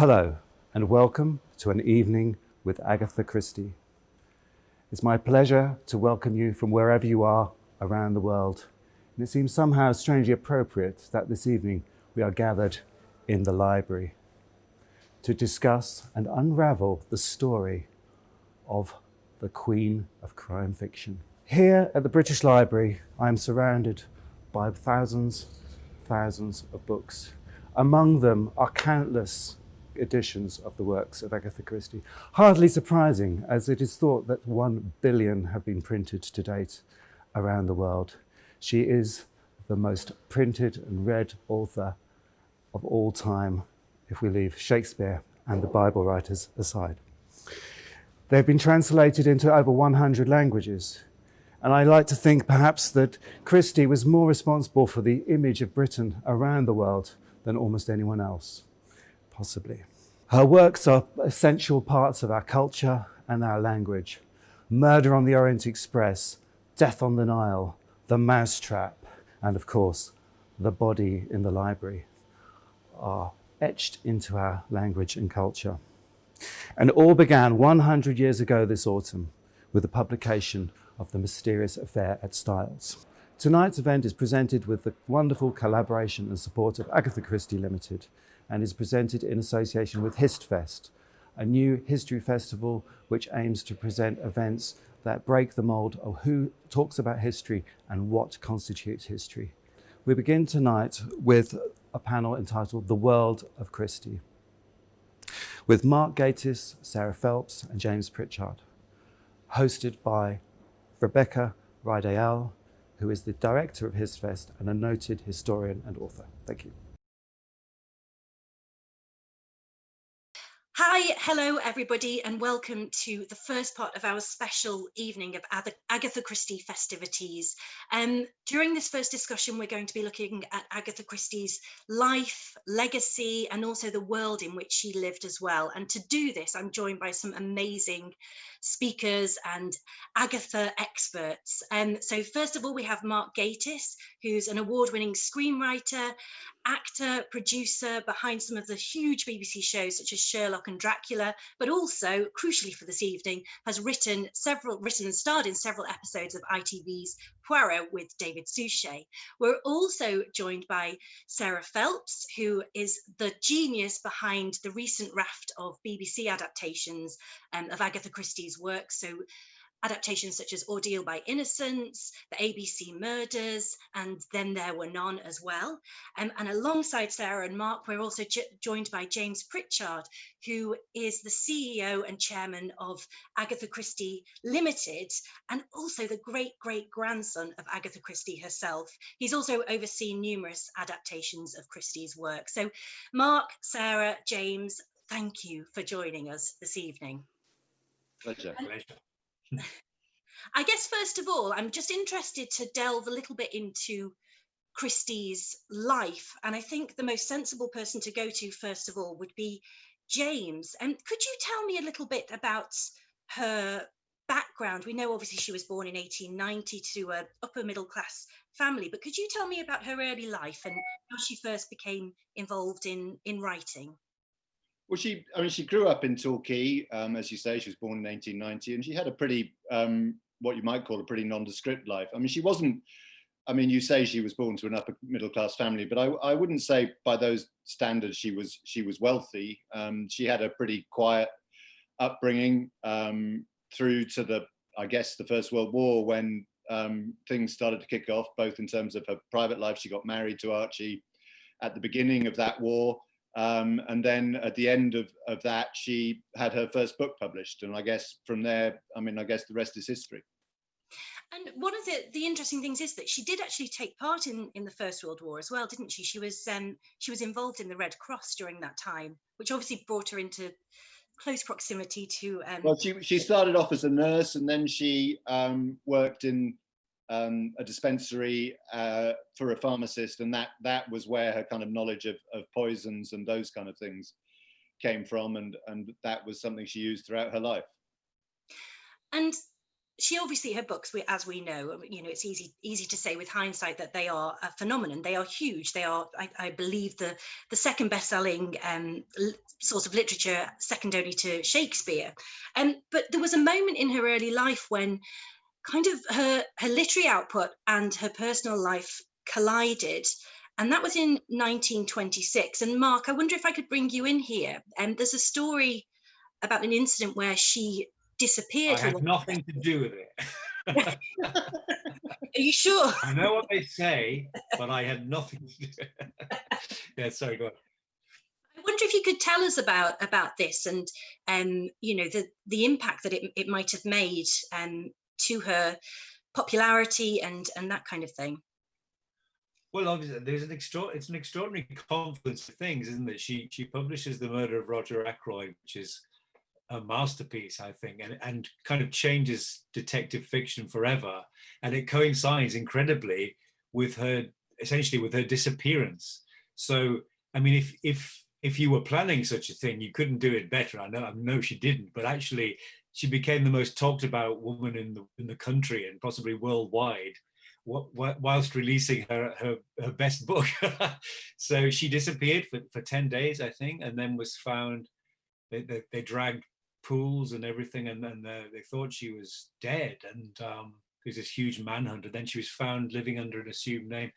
Hello, and welcome to an evening with Agatha Christie. It's my pleasure to welcome you from wherever you are around the world. And it seems somehow strangely appropriate that this evening we are gathered in the library to discuss and unravel the story of the Queen of Crime Fiction. Here at the British Library, I am surrounded by thousands, thousands of books. Among them are countless editions of the works of Agatha Christie. Hardly surprising, as it is thought that one billion have been printed to date around the world. She is the most printed and read author of all time, if we leave Shakespeare and the Bible writers aside. They've been translated into over 100 languages. And I like to think perhaps that Christie was more responsible for the image of Britain around the world than almost anyone else possibly. Her works are essential parts of our culture and our language. Murder on the Orient Express, Death on the Nile, The Mousetrap, and of course, The Body in the Library are etched into our language and culture. And all began 100 years ago this autumn with the publication of The Mysterious Affair at Styles. Tonight's event is presented with the wonderful collaboration and support of Agatha Christie Limited, and is presented in association with HistFest, a new history festival which aims to present events that break the mold of who talks about history and what constitutes history. We begin tonight with a panel entitled The World of Christie, with Mark Gatiss, Sarah Phelps, and James Prichard, hosted by Rebecca Rideal, who is the director of HistFest and a noted historian and author. Thank you. Hi, hello everybody, and welcome to the first part of our special evening of Agatha Christie festivities. Um, during this first discussion, we're going to be looking at Agatha Christie's life, legacy, and also the world in which she lived as well. And to do this, I'm joined by some amazing speakers and Agatha experts. Um, so first of all, we have Mark Gatiss, who's an award-winning screenwriter, actor, producer behind some of the huge BBC shows such as Sherlock and Dracula, but also, crucially for this evening, has written several, written and starred in several episodes of ITV's Poirot with David Suchet. We're also joined by Sarah Phelps, who is the genius behind the recent raft of BBC adaptations um, of Agatha Christie's work. So adaptations such as Ordeal by Innocence, the ABC Murders, and Then There Were None as well. Um, and alongside Sarah and Mark, we're also joined by James Prichard, who is the CEO and chairman of Agatha Christie Limited, and also the great great grandson of Agatha Christie herself. He's also overseen numerous adaptations of Christie's work. So, Mark, Sarah, James, thank you for joining us this evening. Pleasure. Pleasure. I guess first of all, I'm just interested to delve a little bit into Christie's life. And I think the most sensible person to go to, first of all, would be James. And could you tell me a little bit about her background? We know obviously she was born in 1890 to a upper middle class family, but could you tell me about her early life and how she first became involved in, in writing? Well, she, I mean, she grew up in Torquay, um, as you say, she was born in 1890, and she had a pretty, um, what you might call a pretty nondescript life. I mean, she wasn't, I mean, you say she was born to an upper middle class family, but I, I wouldn't say by those standards she was she was wealthy. Um, she had a pretty quiet upbringing um, through to the, I guess, the First World War when um, things started to kick off, both in terms of her private life. She got married to Archie at the beginning of that war. Um, and then at the end of, of that, she had her first book published. And I guess from there, I mean, I guess the rest is history. And one of the, the interesting things is that she did actually take part in, in the First World War as well, didn't she? She was um, she was involved in the Red Cross during that time, which obviously brought her into close proximity to. Um, well, she she started off as a nurse, and then she um, worked in um, a dispensary uh, for a pharmacist, and that that was where her kind of knowledge of, of poisons and those kind of things came from, and and that was something she used throughout her life. And she obviously her books we as we know you know it's easy easy to say with hindsight that they are a phenomenon. They are huge. They are i, I believe the the second best-selling um, source of literature second only to shakespeare. Um, but there was a moment in her early life when kind of her her literary output and her personal life collided and that was in 1926 and mark i wonder if i could bring you in here and um, there's a story about an incident where she disappeared. I had nothing to do with it. Are you sure? I know what they say, but I had nothing to do. yeah, sorry, go on. I wonder if you could tell us about about this and um, you know the the impact that it, it might have made um, to her popularity and and that kind of thing. Well, obviously, there's an extra it's an extraordinary confluence of things, isn't it? She she publishes the murder of Roger Ackroyd, which is a masterpiece, I think, and, and kind of changes detective fiction forever. And it coincides incredibly with her, essentially with her disappearance. So, I mean, if, if, if you were planning such a thing, you couldn't do it better. I know, I know she didn't, but actually she became the most talked about woman in the, in the country and possibly worldwide whilst releasing her, her, her best book. so she disappeared for, for 10 days, I think, and then was found they, they, they, dragged pools and everything, and then uh, they thought she was dead. And um, was this huge manhunt. And then she was found living under an assumed name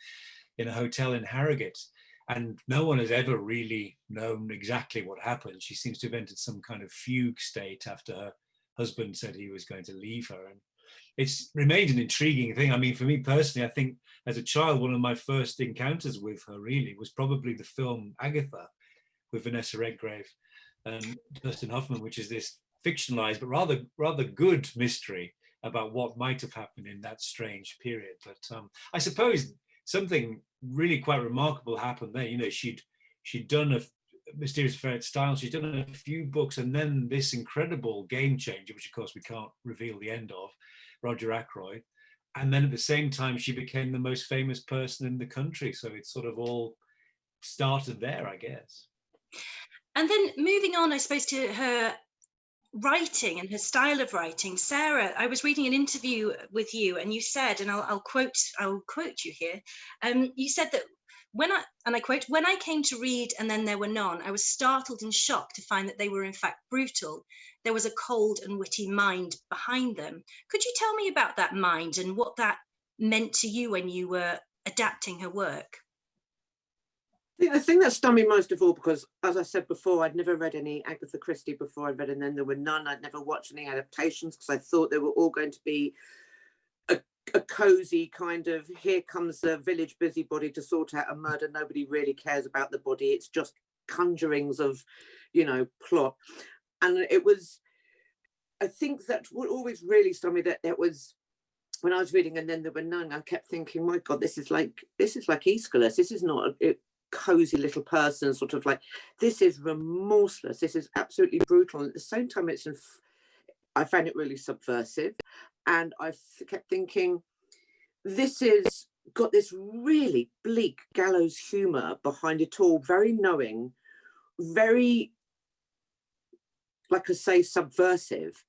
in a hotel in Harrogate. And no one has ever really known exactly what happened. She seems to have entered some kind of fugue state after her husband said he was going to leave her. And it's remained an intriguing thing. I mean, for me personally, I think as a child, one of my first encounters with her really was probably the film Agatha with Vanessa Redgrave and Dustin Hoffman, which is this fictionalized but rather rather good mystery about what might have happened in that strange period. But um, I suppose something really quite remarkable happened there. You know, she'd she'd done a Mysterious Affair at Styles, she'd done a few books, and then this incredible game changer, which of course we can't reveal the end of, Roger Ackroyd. And then at the same time, she became the most famous person in the country. So it sort of all started there, I guess. And then moving on, I suppose, to her writing and her style of writing sarah i was reading an interview with you and you said and i'll, I'll quote i'll quote you here um, you said that when i and i quote when i came to read and then there were none i was startled and shocked to find that they were in fact brutal. There was a cold and witty mind behind them. Could you tell me about that mind and what that meant to you when you were adapting her work? The thing that stunned me most of all, because as I said before, I'd never read any Agatha Christie before I read, and then there were none. I'd never watched any adaptations because I thought they were all going to be a, a cozy kind of here comes the village busybody to sort out a murder. Nobody really cares about the body. It's just conjurings of, you know, plot. And it was, I think that what always really stunned me that it was when I was reading and then there were none, I kept thinking, my God, this is like this is like Aeschylus. This is not a cozy little person sort of like this is remorseless this is absolutely brutal and at the same time it's i found it really subversive and i kept thinking this is got this really bleak gallows humor behind it all very knowing very like i say subversive.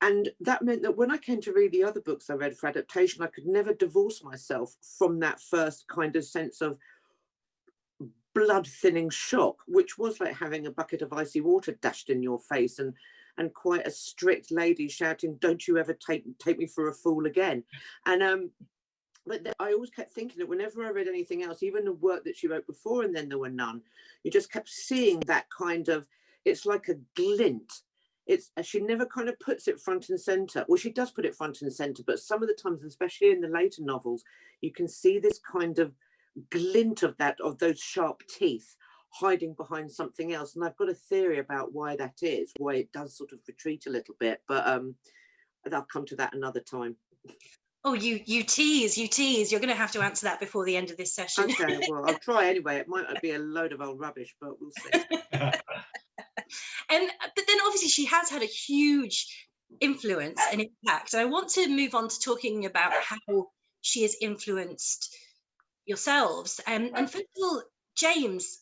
And that meant that when I came to read the other books I read for adaptation, I could never divorce myself from that first kind of sense of blood thinning shock, which was like having a bucket of icy water dashed in your face and and quite a strict lady shouting, "Don't you ever take take me for a fool again?" And um, but I always kept thinking that whenever I read anything else, even the work that she wrote before, and then there were none, you just kept seeing that kind of. It's like a glint. It's she never kind of puts it front and center. Well, she does put it front and center, but some of the times, especially in the later novels, you can see this kind of glint of that of those sharp teeth hiding behind something else and i've got a theory about why that is why it does sort of retreat a little bit but um i'll come to that another time. Oh you you tease you tease. You're going to have to answer that before the end of this session. Okay well i'll try anyway. It might be a load of old rubbish but we'll see. And but then obviously she has had a huge influence and impact and i want to move on to talking about how she has influenced yourselves. Um, and first of all, James,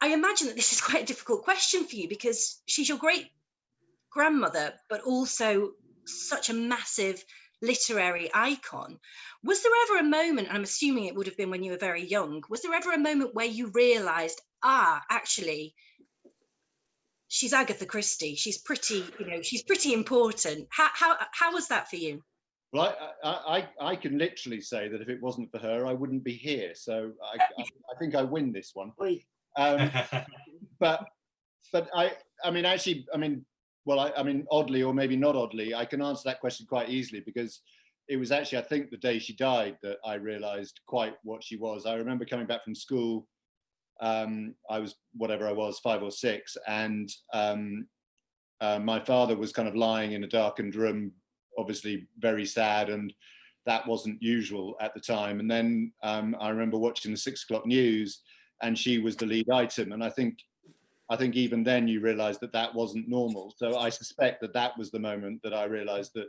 I imagine that this is quite a difficult question for you because she's your great grandmother, but also such a massive literary icon. Was there ever a moment, and I'm assuming it would have been when you were very young, was there ever a moment where you realized, ah, actually, she's Agatha Christie. She's pretty, you know, she's pretty important. How how how was that for you? Well, I, I, I can literally say that if it wasn't for her, I wouldn't be here. So I, I, I think I win this one. Um, but but I I mean actually I mean well I, I mean oddly or maybe not oddly I can answer that question quite easily because it was actually I think the day she died that I realized quite what she was. I remember coming back from school um, I was whatever I was, five or six, and um, uh, my father was kind of lying in a darkened room, obviously very sad, and that wasn't usual at the time. And then um, I remember watching the six o'clock news, and she was the lead item, and I think. I think even then you realized that that wasn't normal. So I suspect that that was the moment that I realized that,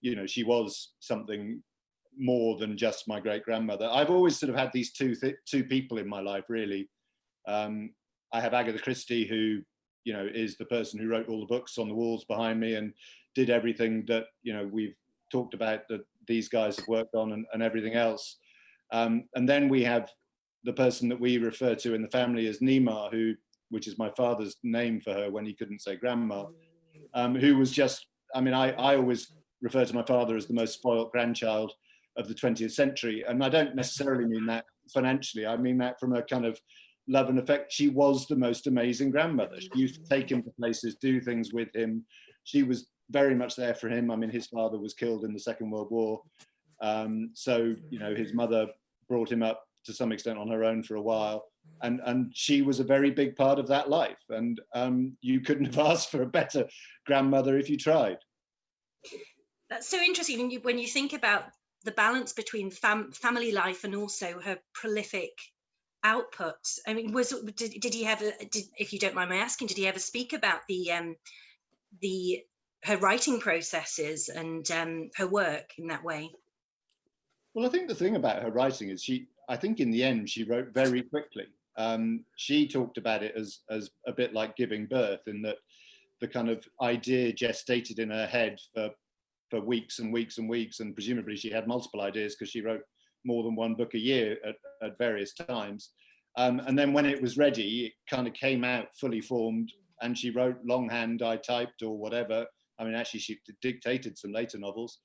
you know, she was something more than just my great grandmother. I've always sort of had these two two people in my life, really. Um, I have Agatha Christie, who you know is the person who wrote all the books on the walls behind me and did everything that you know we've talked about that these guys have worked on and, and everything else. Um, and then we have the person that we refer to in the family as Nima, who which is my father's name for her when he couldn't say grandma, um, who was just, I mean, I, I always refer to my father as the most spoiled grandchild of the 20th century. And I don't necessarily mean that financially, I mean that from a kind of love and affect. She was the most amazing grandmother. She used to take him to places, do things with him. She was very much there for him. I mean, his father was killed in the Second World War. Um, so, you know, his mother brought him up to some extent on her own for a while. And, and she was a very big part of that life. And um, you couldn't have asked for a better grandmother if you tried. That's so interesting when you, when you think about the balance between fam family life and also her prolific output i mean was did, did he ever did if you don't mind my asking did he ever speak about the um the her writing processes and um her work in that way well i think the thing about her writing is she i think in the end she wrote very quickly um she talked about it as as a bit like giving birth in that the kind of idea gestated in her head for for weeks and weeks and weeks and presumably she had multiple ideas because she wrote more than one book a year at, at various times. Um, and then when it was ready, it kind of came out fully formed and she wrote longhand, I typed or whatever. I mean, actually she dictated some later novels.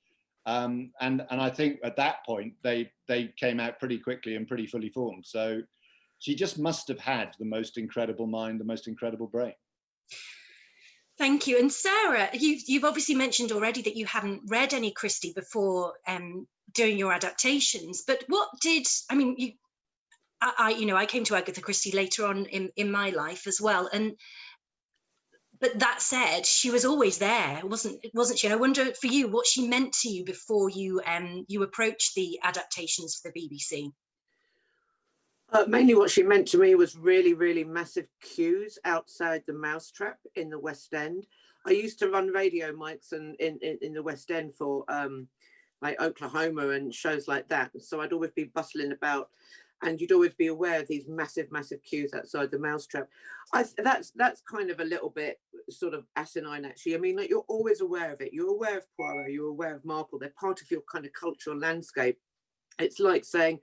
Um, and, and I think at that point, they, they came out pretty quickly and pretty fully formed. So she just must have had the most incredible mind, the most incredible brain. Thank you. And Sarah, you've, you've obviously mentioned already that you hadn't read any Christie before um, doing your adaptations, but what did, I mean, you, I, I, you know, I came to Agatha Christie later on in, in my life as well. And, but that said, she was always there, wasn't, it, wasn't she? And I wonder for you, what she meant to you before you, um, you approached the adaptations for the BBC. Uh, mainly what she meant to me was really, really massive queues outside the Mousetrap in the West End. I used to run radio mics and in, in, in the West End for um, like Oklahoma and shows like that. So I'd always be bustling about and you'd always be aware of these massive, massive queues outside the Mousetrap. I, that's that's kind of a little bit sort of asinine, actually. I mean, like you're always aware of it. You're aware of Poirot, you're aware of Marple. They're part of your kind of cultural landscape. It's like saying,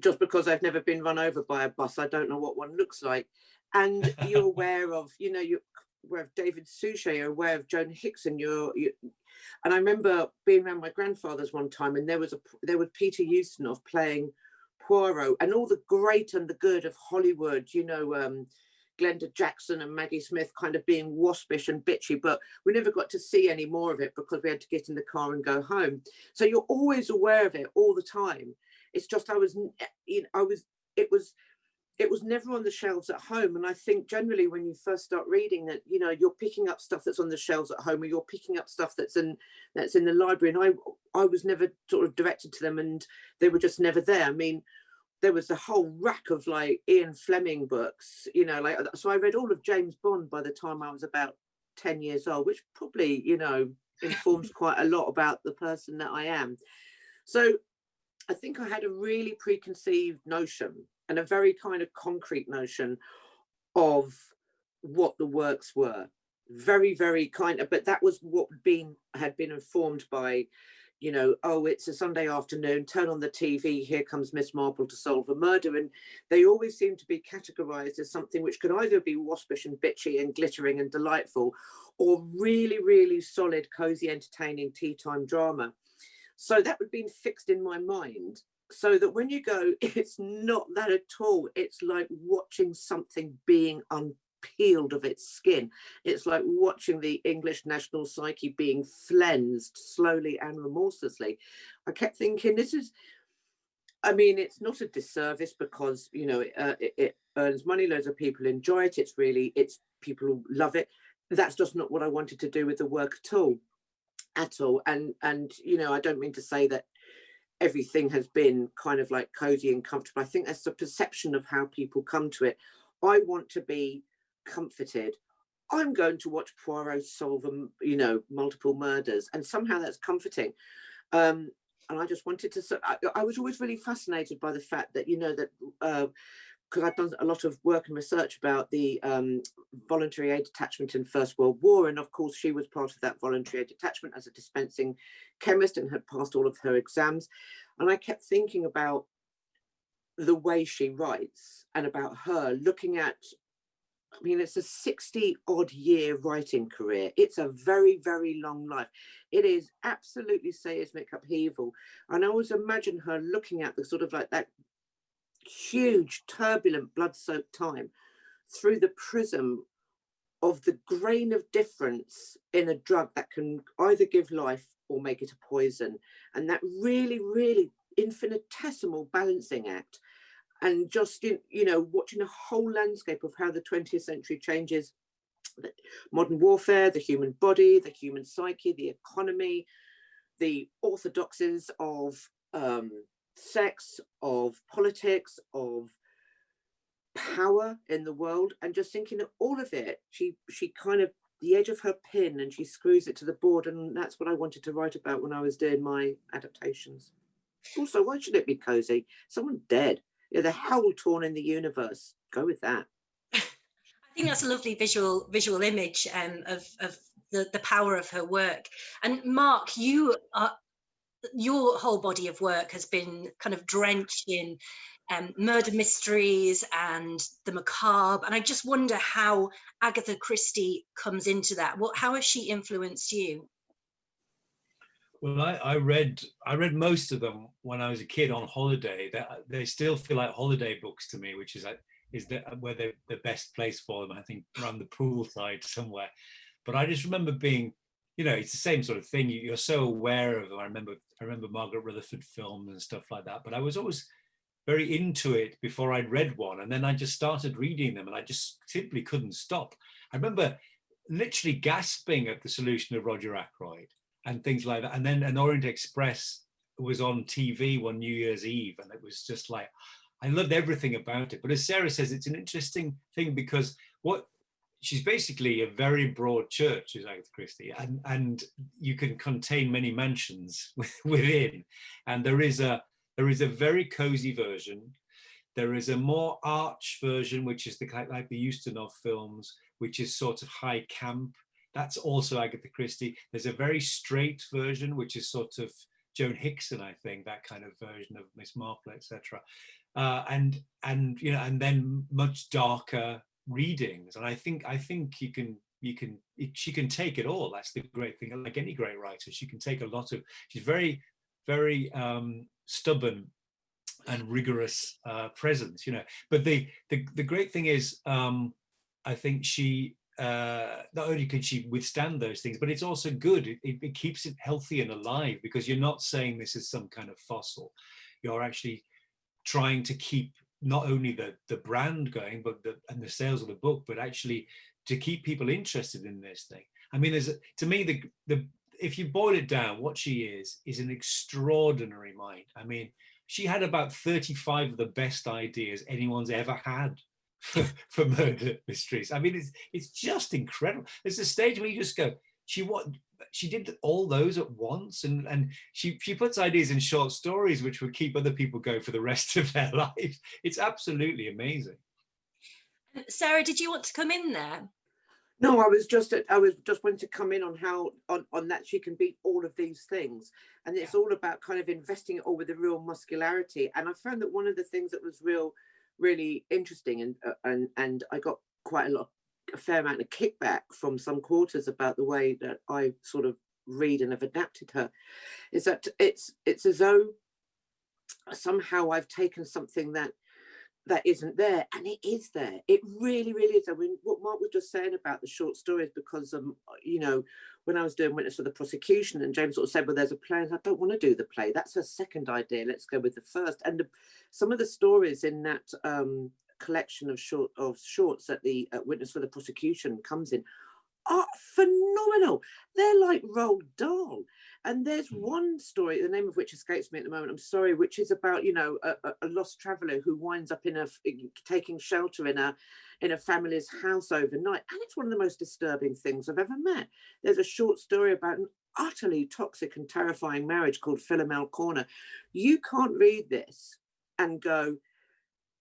just because I've never been run over by a bus, I don't know what one looks like. And you're aware of, you know, you're aware of David Suchet, you're aware of Joan Hickson, you're, you, and I remember being around my grandfather's one time and there was a, there was Peter Ustinov playing Poirot and all the great and the good of Hollywood, you know, um, Glenda Jackson and Maggie Smith kind of being waspish and bitchy, but we never got to see any more of it because we had to get in the car and go home. So you're always aware of it all the time. It's just I was, eh, you know, I was, it was, it was never on the shelves at home. And I think generally when you first start reading that, you know, you're picking up stuff that's on the shelves at home, or you're picking up stuff that's in that's in the library. And I, I was never sort of directed to them, and they were just never there. I mean, there was a whole rack of like Ian Fleming books, you know, like so I read all of James Bond by the time I was about 10 years old, which probably, you know, informs quite a lot about the person that I am. So I think I had a really preconceived notion and a very kind of concrete notion of what the works were. very, very kind of, but that was what been had been informed by, you know, oh, it's a Sunday afternoon, turn on the TV, here comes Miss Marple to solve a murder. And they always seem to be categorized as something which could either be waspish and bitchy and glittering and delightful, or really, really solid, cozy, entertaining tea time drama. So that would be fixed in my mind so that when you go, it's not that at all. It's like watching something being unpeeled of its skin. It's like watching the English national psyche being flensed slowly and remorselessly. I kept thinking, this is, I mean, it's not a disservice because, you know, uh, it, it earns money, loads of people enjoy it. It's really, it's people love it. That's just not what I wanted to do with the work at all at all and and you know i don't mean to say that everything has been kind of like cozy and comfortable. I think that's the perception of how people come to it. I want to be comforted. I'm going to watch poirot solve you know multiple murders and somehow that's comforting. Um and i just wanted to I, I was always really fascinated by the fact that you know that uh, because I've done a lot of work and research about the um, voluntary aid detachment in First World War. And of course, she was part of that voluntary aid detachment as a dispensing chemist and had passed all of her exams. And I kept thinking about the way she writes and about her looking at, I mean, it's a 60 odd year writing career. It's a very, very long life. It is absolutely seismic upheaval. And I always imagine her looking at the sort of like that huge, turbulent, blood-soaked time through the prism of the grain of difference in a drug that can either give life or make it a poison. And that really, really infinitesimal balancing act. And just, you know, watching a whole landscape of how the 20th century changes modern warfare, the human body, the human psyche, the economy, the orthodoxies of um, sex, of politics, of power in the world, and just thinking of all of it, she she kind of the edge of her pin and she screws it to the board, and that's what I wanted to write about when I was doing my adaptations. Also, why should it be cozy? Someone dead. Yeah, the hell torn in the universe. Go with that. I think that's a lovely visual visual image um, of of the the power of her work. And Mark, you are your whole body of work has been kind of drenched in um, murder mysteries and the macabre. And I just wonder how Agatha Christie comes into that. What, how has she influenced you? Well, I, I, read I read most of them when I was a kid on holiday. They, they still feel like holiday books to me, which is like is the, where they're the best place for them. I think around the poolside somewhere. But I just remember being you know, it's the same sort of thing. You, are so aware of them. I remember, I remember Margaret Rutherford films and stuff like that. But I was always very into it before I'd read one, and then I just started reading them, and I just simply couldn't stop. I remember literally gasping at the solution of Roger Ackroyd and things like that. And then an Orient Express was on TV one New Year's Eve, and it was just like I loved everything about it. But as Sarah says, it's an interesting thing because what she's basically a very broad church, is Agatha Christie, and and you can contain many mansions within. And there is a there is a very cozy version. There is a more arch version, which is the like the Ustinov films, which is sort of high camp. That's also Agatha Christie. There's a very straight version, which is sort of Joan Hickson, I think, that kind of version of Miss Marple, etc. Uh, and and you know, and then much darker readings and i think i think you can you can it, she can take it all that's the great thing like any great writer she can take a lot of she's very very um stubborn and rigorous uh presence you know but the the, the great thing is um i think she uh, not only can she withstand those things, but it's also good. It, it, keeps it healthy and alive because you're not saying this is some kind of fossil. You're actually trying to keep not only the the brand going but the and the sales of the book but actually to keep people interested in this thing. I mean there's a, to me the the if you boil it down what she is is an extraordinary mind. I mean she had about 35 of the best ideas anyone's ever had for, for murder mysteries. I mean it's it's just incredible. There's a stage where you just go she what she did all those at once and and she she puts ideas in short stories which would keep other people going for the rest of their lives it's absolutely amazing sarah did you want to come in there No, I was just I was just wanting to come in on how on, on that she can beat all of these things. And it's all about kind of investing it all with a real muscularity. And I found that one of the things that was real, really interesting and uh, and and I got quite a lot a fair amount of kickback from some quarters about the way that I sort of read and have adapted her, is that it's it's as though somehow I've taken something that that isn't there and it is there. It really really is. I mean what mark was just saying about the short stories because um you know when i was doing witness for the prosecution and james sort of said well there's a play i don't want to do the play. That's a second idea. Let's go with the first. And the, some of the stories in that um collection of short of shorts that the uh, witness for the prosecution comes in are phenomenal they're like Roald Dahl and there's mm. one story, the name of which escapes me at the moment, I'm sorry, which is about, you know, a, a lost traveller who winds up in a, taking shelter in a, in a family's house overnight. And it's one of the most disturbing things I've ever met. There's a short story about an utterly toxic and terrifying marriage called Philomel Cottage. You can't read this and go,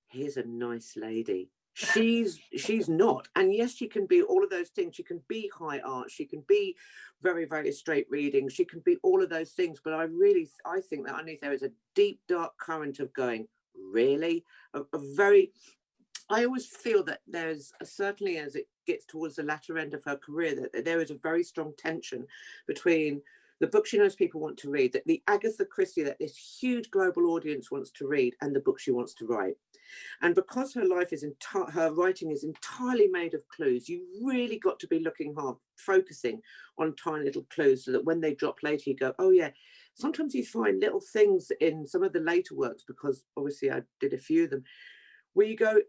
here's a nice lady. She's she's not. And yes she can be all of those things. She can be high art. She can be very very straight reading. She can be all of those things. But i really i think that underneath there is a deep dark current of going really? A, a very i always feel that there's a, certainly as it gets towards the latter end of her career that there is a very strong tension between the book she knows people want to read, that the Agatha Christie that this huge global audience wants to read, and the book she wants to write. And because her life is her writing is entirely made of clues, you really got to be looking hard, focusing on tiny little clues so that when they drop later, you go, oh yeah. Sometimes you find little things in some of the later works, because obviously I did a few of them, where you go,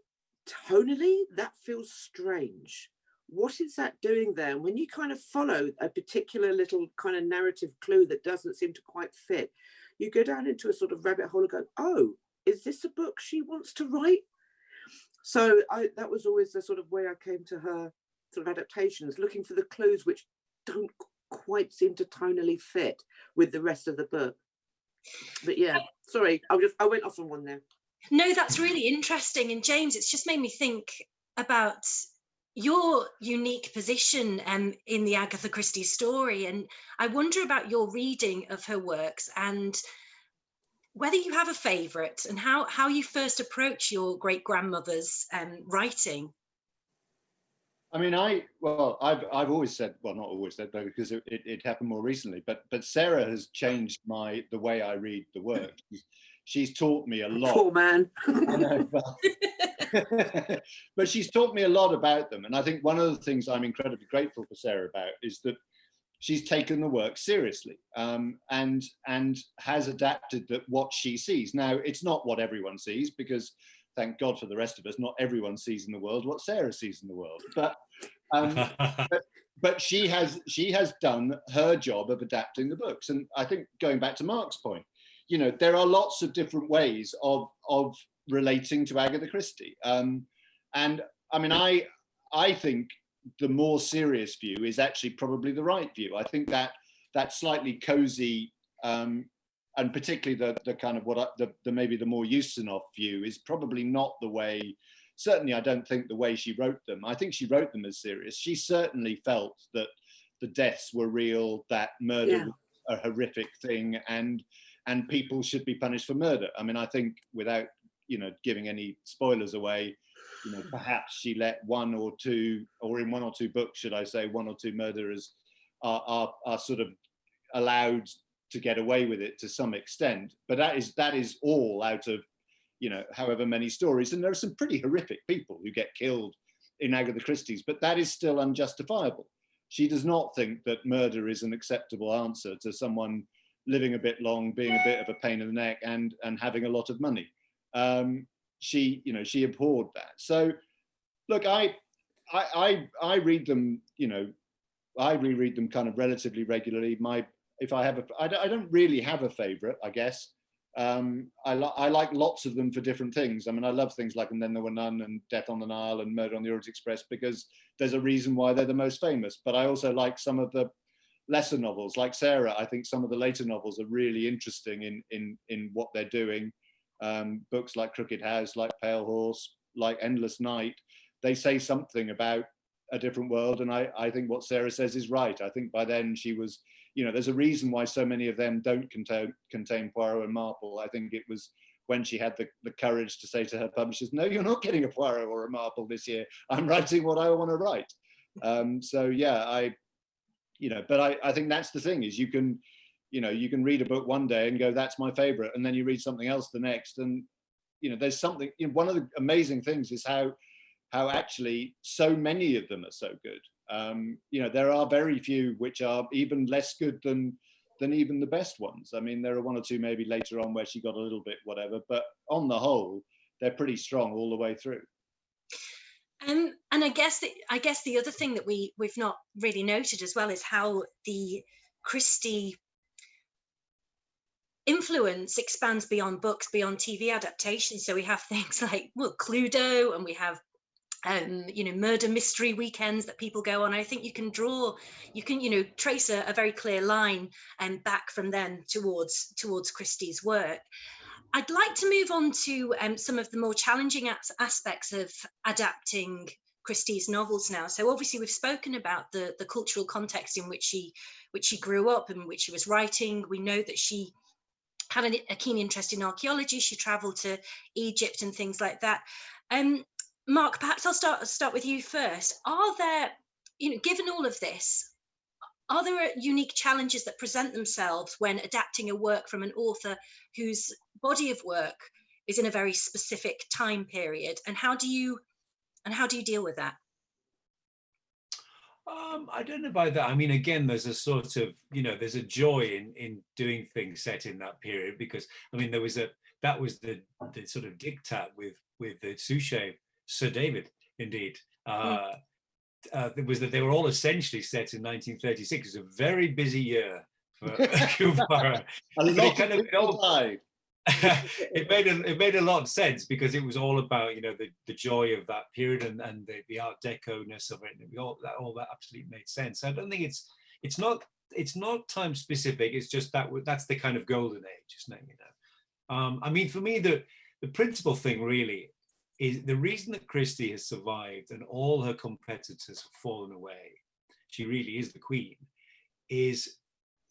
tonally, that feels strange what is that doing there? And when you kind of follow a particular little kind of narrative clue that doesn't seem to quite fit, you go down into a sort of rabbit hole and go, oh, is this a book she wants to write? So I, that was always the sort of way I came to her sort of adaptations, looking for the clues which don't quite seem to tonally fit with the rest of the book. But yeah, sorry, I just I went off on one there. No, that's really interesting. And James, it's just made me think about your unique position um, in the Agatha Christie story. And I wonder about your reading of her works and whether you have a favourite and how, how you first approach your great grandmother's um, writing. I mean, I well, I've I've always said, well, not always said, but because it, it, it, happened more recently. But but Sarah has changed my the way I read the work. She's, she's taught me a lot. Poor man. but she's taught me a lot about them. And I think one of the things I'm incredibly grateful for Sarah about is that she's taken the work seriously um, and and has adapted that what she sees. Now, it's not what everyone sees because thank God for the rest of us, not everyone sees in the world what Sarah sees in the world. But um, but, but she has she has done her job of adapting the books. And I think going back to Mark's point, you know, there are lots of different ways of of relating to Agatha Christie. Um, and I mean, I I think the more serious view is actually probably the right view. I think that that slightly cozy um, and particularly the the kind of what I, the, the maybe the more Ustinov view is probably not the way. Certainly, I don't think the way she wrote them. I think she wrote them as serious. She certainly felt that the deaths were real, that murder yeah. was a horrific thing, and and people should be punished for murder. I mean, I think without you know giving any spoilers away you know perhaps she let one or two or in one or two books should i say one or two murderers are are, are sort of allowed to get away with it to some extent. But that is that is all out of you know however many stories. And there are some pretty horrific people who get killed in agatha christie's but that is still unjustifiable. She does not think that murder is an acceptable answer to someone living a bit long being a bit of a pain in the neck and and having a lot of money um, she, you know, she abhorred that. So, look, I, I, I, I read them, you know, I reread them kind of relatively regularly. My, if I have a, I don't, I don't really have a favorite, I guess. Um, I, li I like lots of them for different things. I mean, I love things like And Then There Were None and Death on the Nile and Murder on the Orient Express because there's a reason why they're the most famous. But I also like some of the lesser novels, like Sarah. I think some of the later novels are really interesting in in in what they're doing um, books like Crooked House, like Pale Horse, like Endless Night, they say something about a different world. And I, I think what Sarah says is right. I think by then she was, you know, there's a reason why so many of them don't contain, contain Poirot and Marple. I think it was when she had the, the courage to say to her publishers, no, you're not getting a Poirot or a Marple this year. I'm writing what I want to write. Um, so yeah, I, you know, but I, I think that's the thing is you can, you know, you can read a book one day and go, that's my favorite. And then you read something else the next. And, you know, there's something, you know, one of the amazing things is how, how actually so many of them are so good. Um, you know, there are very few which are even less good than than even the best ones. I mean, there are one or two maybe later on where she got a little bit whatever, but on the whole, they're pretty strong all the way through. Um, and I guess that I guess the other thing that we we've not really noted as well is how the Christie influence expands beyond books, beyond TV adaptations. So we have things like well, Cluedo, and we have um, you know, murder mystery weekends that people go on. I think you can draw, you can, you know, trace a, a very clear line and um, back from then towards towards Christie's work. I'd like to move on to um, some of the more challenging as aspects of adapting Christie's novels now. So obviously we've spoken about the the cultural context in which she which she grew up and which she was writing. We know that she had a, keen interest in archaeology. She traveled to Egypt and things like that. Um, Mark, perhaps I'll start start with you first. Are there, you know, given all of this, are there unique challenges that present themselves when adapting a work from an author whose body of work is in a very specific time period, and how do you and how do you deal with that? Um, I don't know about that. I mean, again, there's a sort of, you know, there's a joy in in doing things set in that period because, I mean, there was a that was the the sort of diktat with with the Suchet Sir David, indeed. Hmm. Uh, uh, it was that they were all essentially set in 1936. It was a very busy year for Kubara. a lot kind of, all, it made a, it made a lot of sense because it was all about you know the, the joy of that period and, and the, the Art Deco ness of it. And all that all that absolutely made sense. I don't think it's it's not it's not time specific. It's just that that's the kind of golden age, isn't it? You know, um, I mean, for me, the the principal thing really is the reason that Christie has survived and all her competitors have fallen away, she really is the queen, is,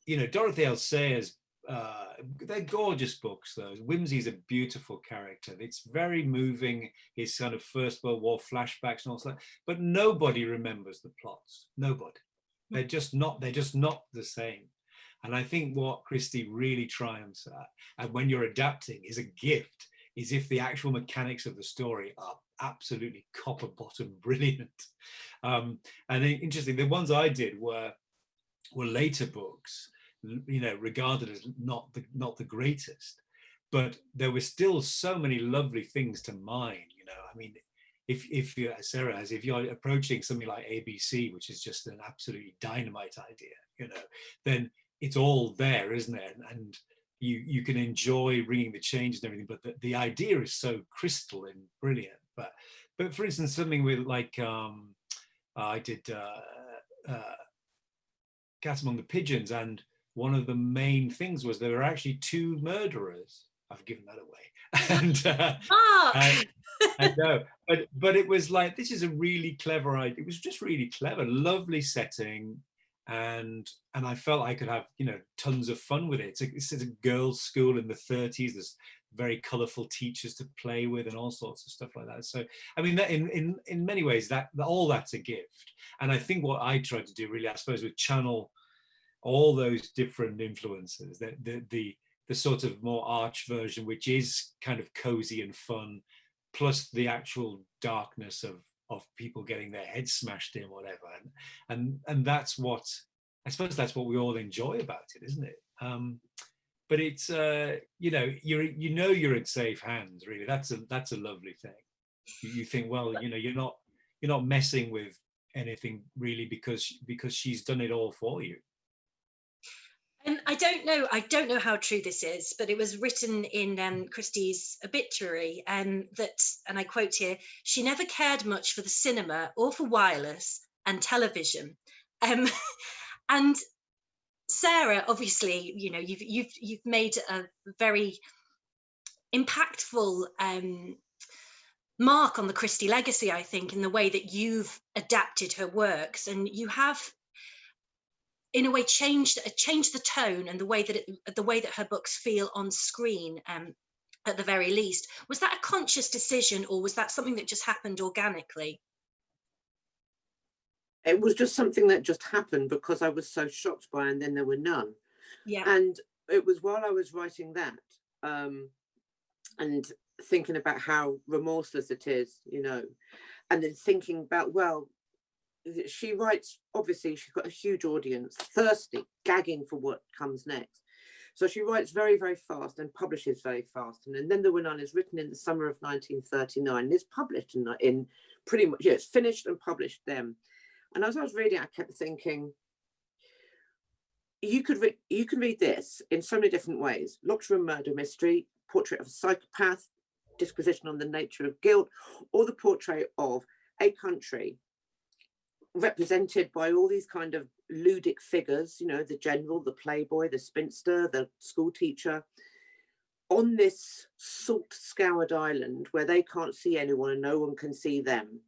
you know, Dorothy L. Sayers, uh, they're gorgeous books, though. Wimsey's a beautiful character. It's very moving, his kind of First World War flashbacks and all that, but nobody remembers the plots. Nobody. They're just not, they're just not the same. And I think what Christie really triumphs at, and when you're adapting, is a gift is if the actual mechanics of the story are absolutely copper bottom brilliant. Um, and interesting, the ones I did were were later books, you know, regarded as not the not the greatest, but there were still so many lovely things to mine. You know, I mean, if if you Sarah as if you're approaching something like ABC, which is just an absolutely dynamite idea, you know, then it's all there, isn't it? And, you you can enjoy bringing the changes and everything, but the, the idea is so crystal and brilliant. But but for instance, something with like um, I did uh, uh, Cat Among the Pigeons, and one of the main things was there were actually two murderers. I've given that away, and, uh, oh. and I know, but but it was like this is a really clever idea. It was just really clever, lovely setting, and and I felt I could have you know tons of fun with it. It's a, it's a girls' school in the 30s. There's very colourful teachers to play with and all sorts of stuff like that. So I mean, that in in in many ways, that all that's a gift. And I think what I tried to do really, I suppose, with channel all those different influences, the the the, the sort of more arch version, which is kind of cozy and fun, plus the actual darkness of of people getting their heads smashed in, whatever. And and and that's what I suppose that's what we all enjoy about it, isn't it? Um, but it's uh, you know you're you know you're in safe hands. Really, that's a that's a lovely thing. You, you think, well, you know, you're not you're not messing with anything really because because she's done it all for you. I don't know, I don't know how true this is, but it was written in um, Christie's obituary um, that, and I quote here, she never cared much for the cinema or for wireless and television. Um, and Sarah, obviously, you know, you've you've you've made a very impactful um, mark on the Christie legacy, I think, in the way that you've adapted her works, and you have, in a way, changed changed the tone and the way that it, the way that her books feel on screen. Um, at the very least, was that a conscious decision, or was that something that just happened organically? It was just something that just happened because I was so shocked by, and then there were none. Yeah. And it was while I was writing that, um, and thinking about how remorseless it is, you know, and then thinking about, well, she writes, obviously, she's got a huge audience, thirsty, gagging for what comes next. So she writes very, very fast and publishes very fast. And, and then the None is written in the summer of 1939. It's published in, in pretty much, yeah, it's finished and published then. And as I was reading, I kept thinking, you could you can read this in so many different ways. Locked Room Murder Mystery, Portrait of a Psychopath, disquisition on the nature of guilt, or the portrait of a country represented by all these kind of ludic figures, you know, the general, the playboy, the spinster, the school teacher, on this salt scoured island where they can't see anyone and no one can see them.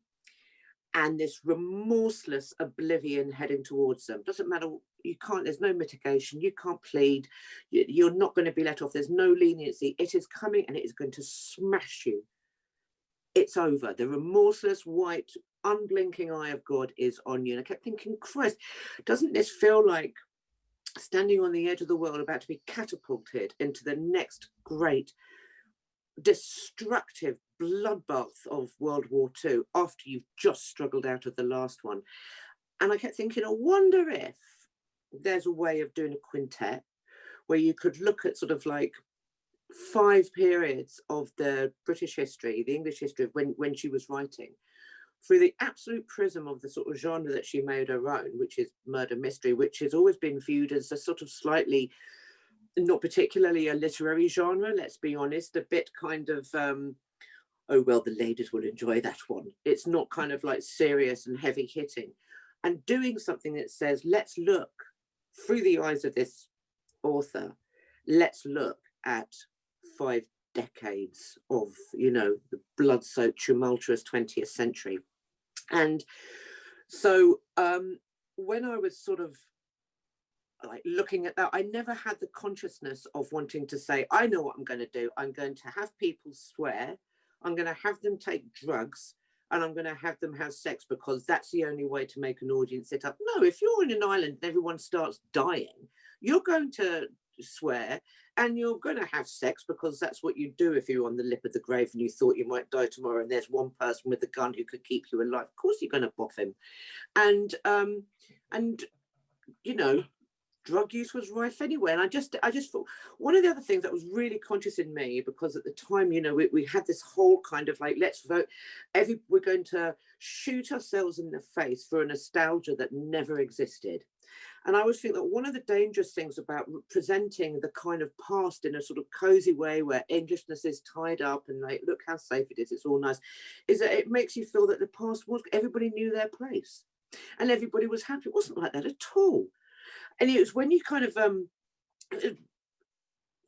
And this remorseless oblivion heading towards them. Doesn't matter you can't there's no mitigation you can't plead you're not going to be let off there's no leniency it is coming and it is going to smash you it's over the remorseless white unblinking eye of god is on you. And i kept thinking christ doesn't this feel like standing on the edge of the world about to be catapulted into the next great destructive bloodbath of world war ii after you've just struggled out of the last one? And i kept thinking i wonder if there's a way of doing a quintet where you could look at sort of like five periods of the British history, the English history of when, when she was writing, through the absolute prism of the sort of genre that she made her own, which is murder mystery, which has always been viewed as a sort of slightly, not particularly a literary genre, let's be honest, a bit kind of, um, oh, well, the ladies will enjoy that one. It's not kind of like serious and heavy hitting. And doing something that says, let's look through the eyes of this author, let's look at five decades of, you know, the blood-soaked, tumultuous 20th century. And so um, when I was sort of like looking at that, I never had the consciousness of wanting to say, I know what I'm going to do. I'm going to have people swear. I'm going to have them take drugs and I'm going to have them have sex because that's the only way to make an audience sit up. No, if you're in an island and everyone starts dying, you're going to swear and you're going to have sex because that's what you do if you're on the lip of the grave and you thought you might die tomorrow and there's one person with a gun who could keep you alive. Of course you're going to boff him. And, um, and, you know, drug use was rife anyway. And I just, I just thought one of the other things that was really conscious in me, because at the time, you know, we, we had this whole kind of like, let's vote, every, we're going to shoot ourselves in the face for a nostalgia that never existed. And I always think that one of the dangerous things about presenting the kind of past in a sort of cozy way where Englishness is tied up and like, look how safe it is, it's all nice, is that it makes you feel that the past was, everybody knew their place and everybody was happy. It wasn't like that at all and it was when you kind of um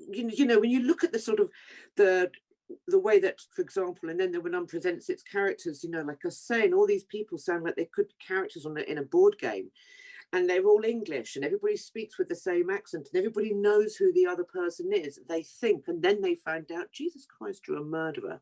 you know, you know when you look at the sort of the the way that for example and then the None presents its characters you know like i was saying all these people sound like they could be characters on a, in a board game and they're all english and everybody speaks with the same accent and everybody knows who the other person is they think and then they find out jesus christ you're a murderer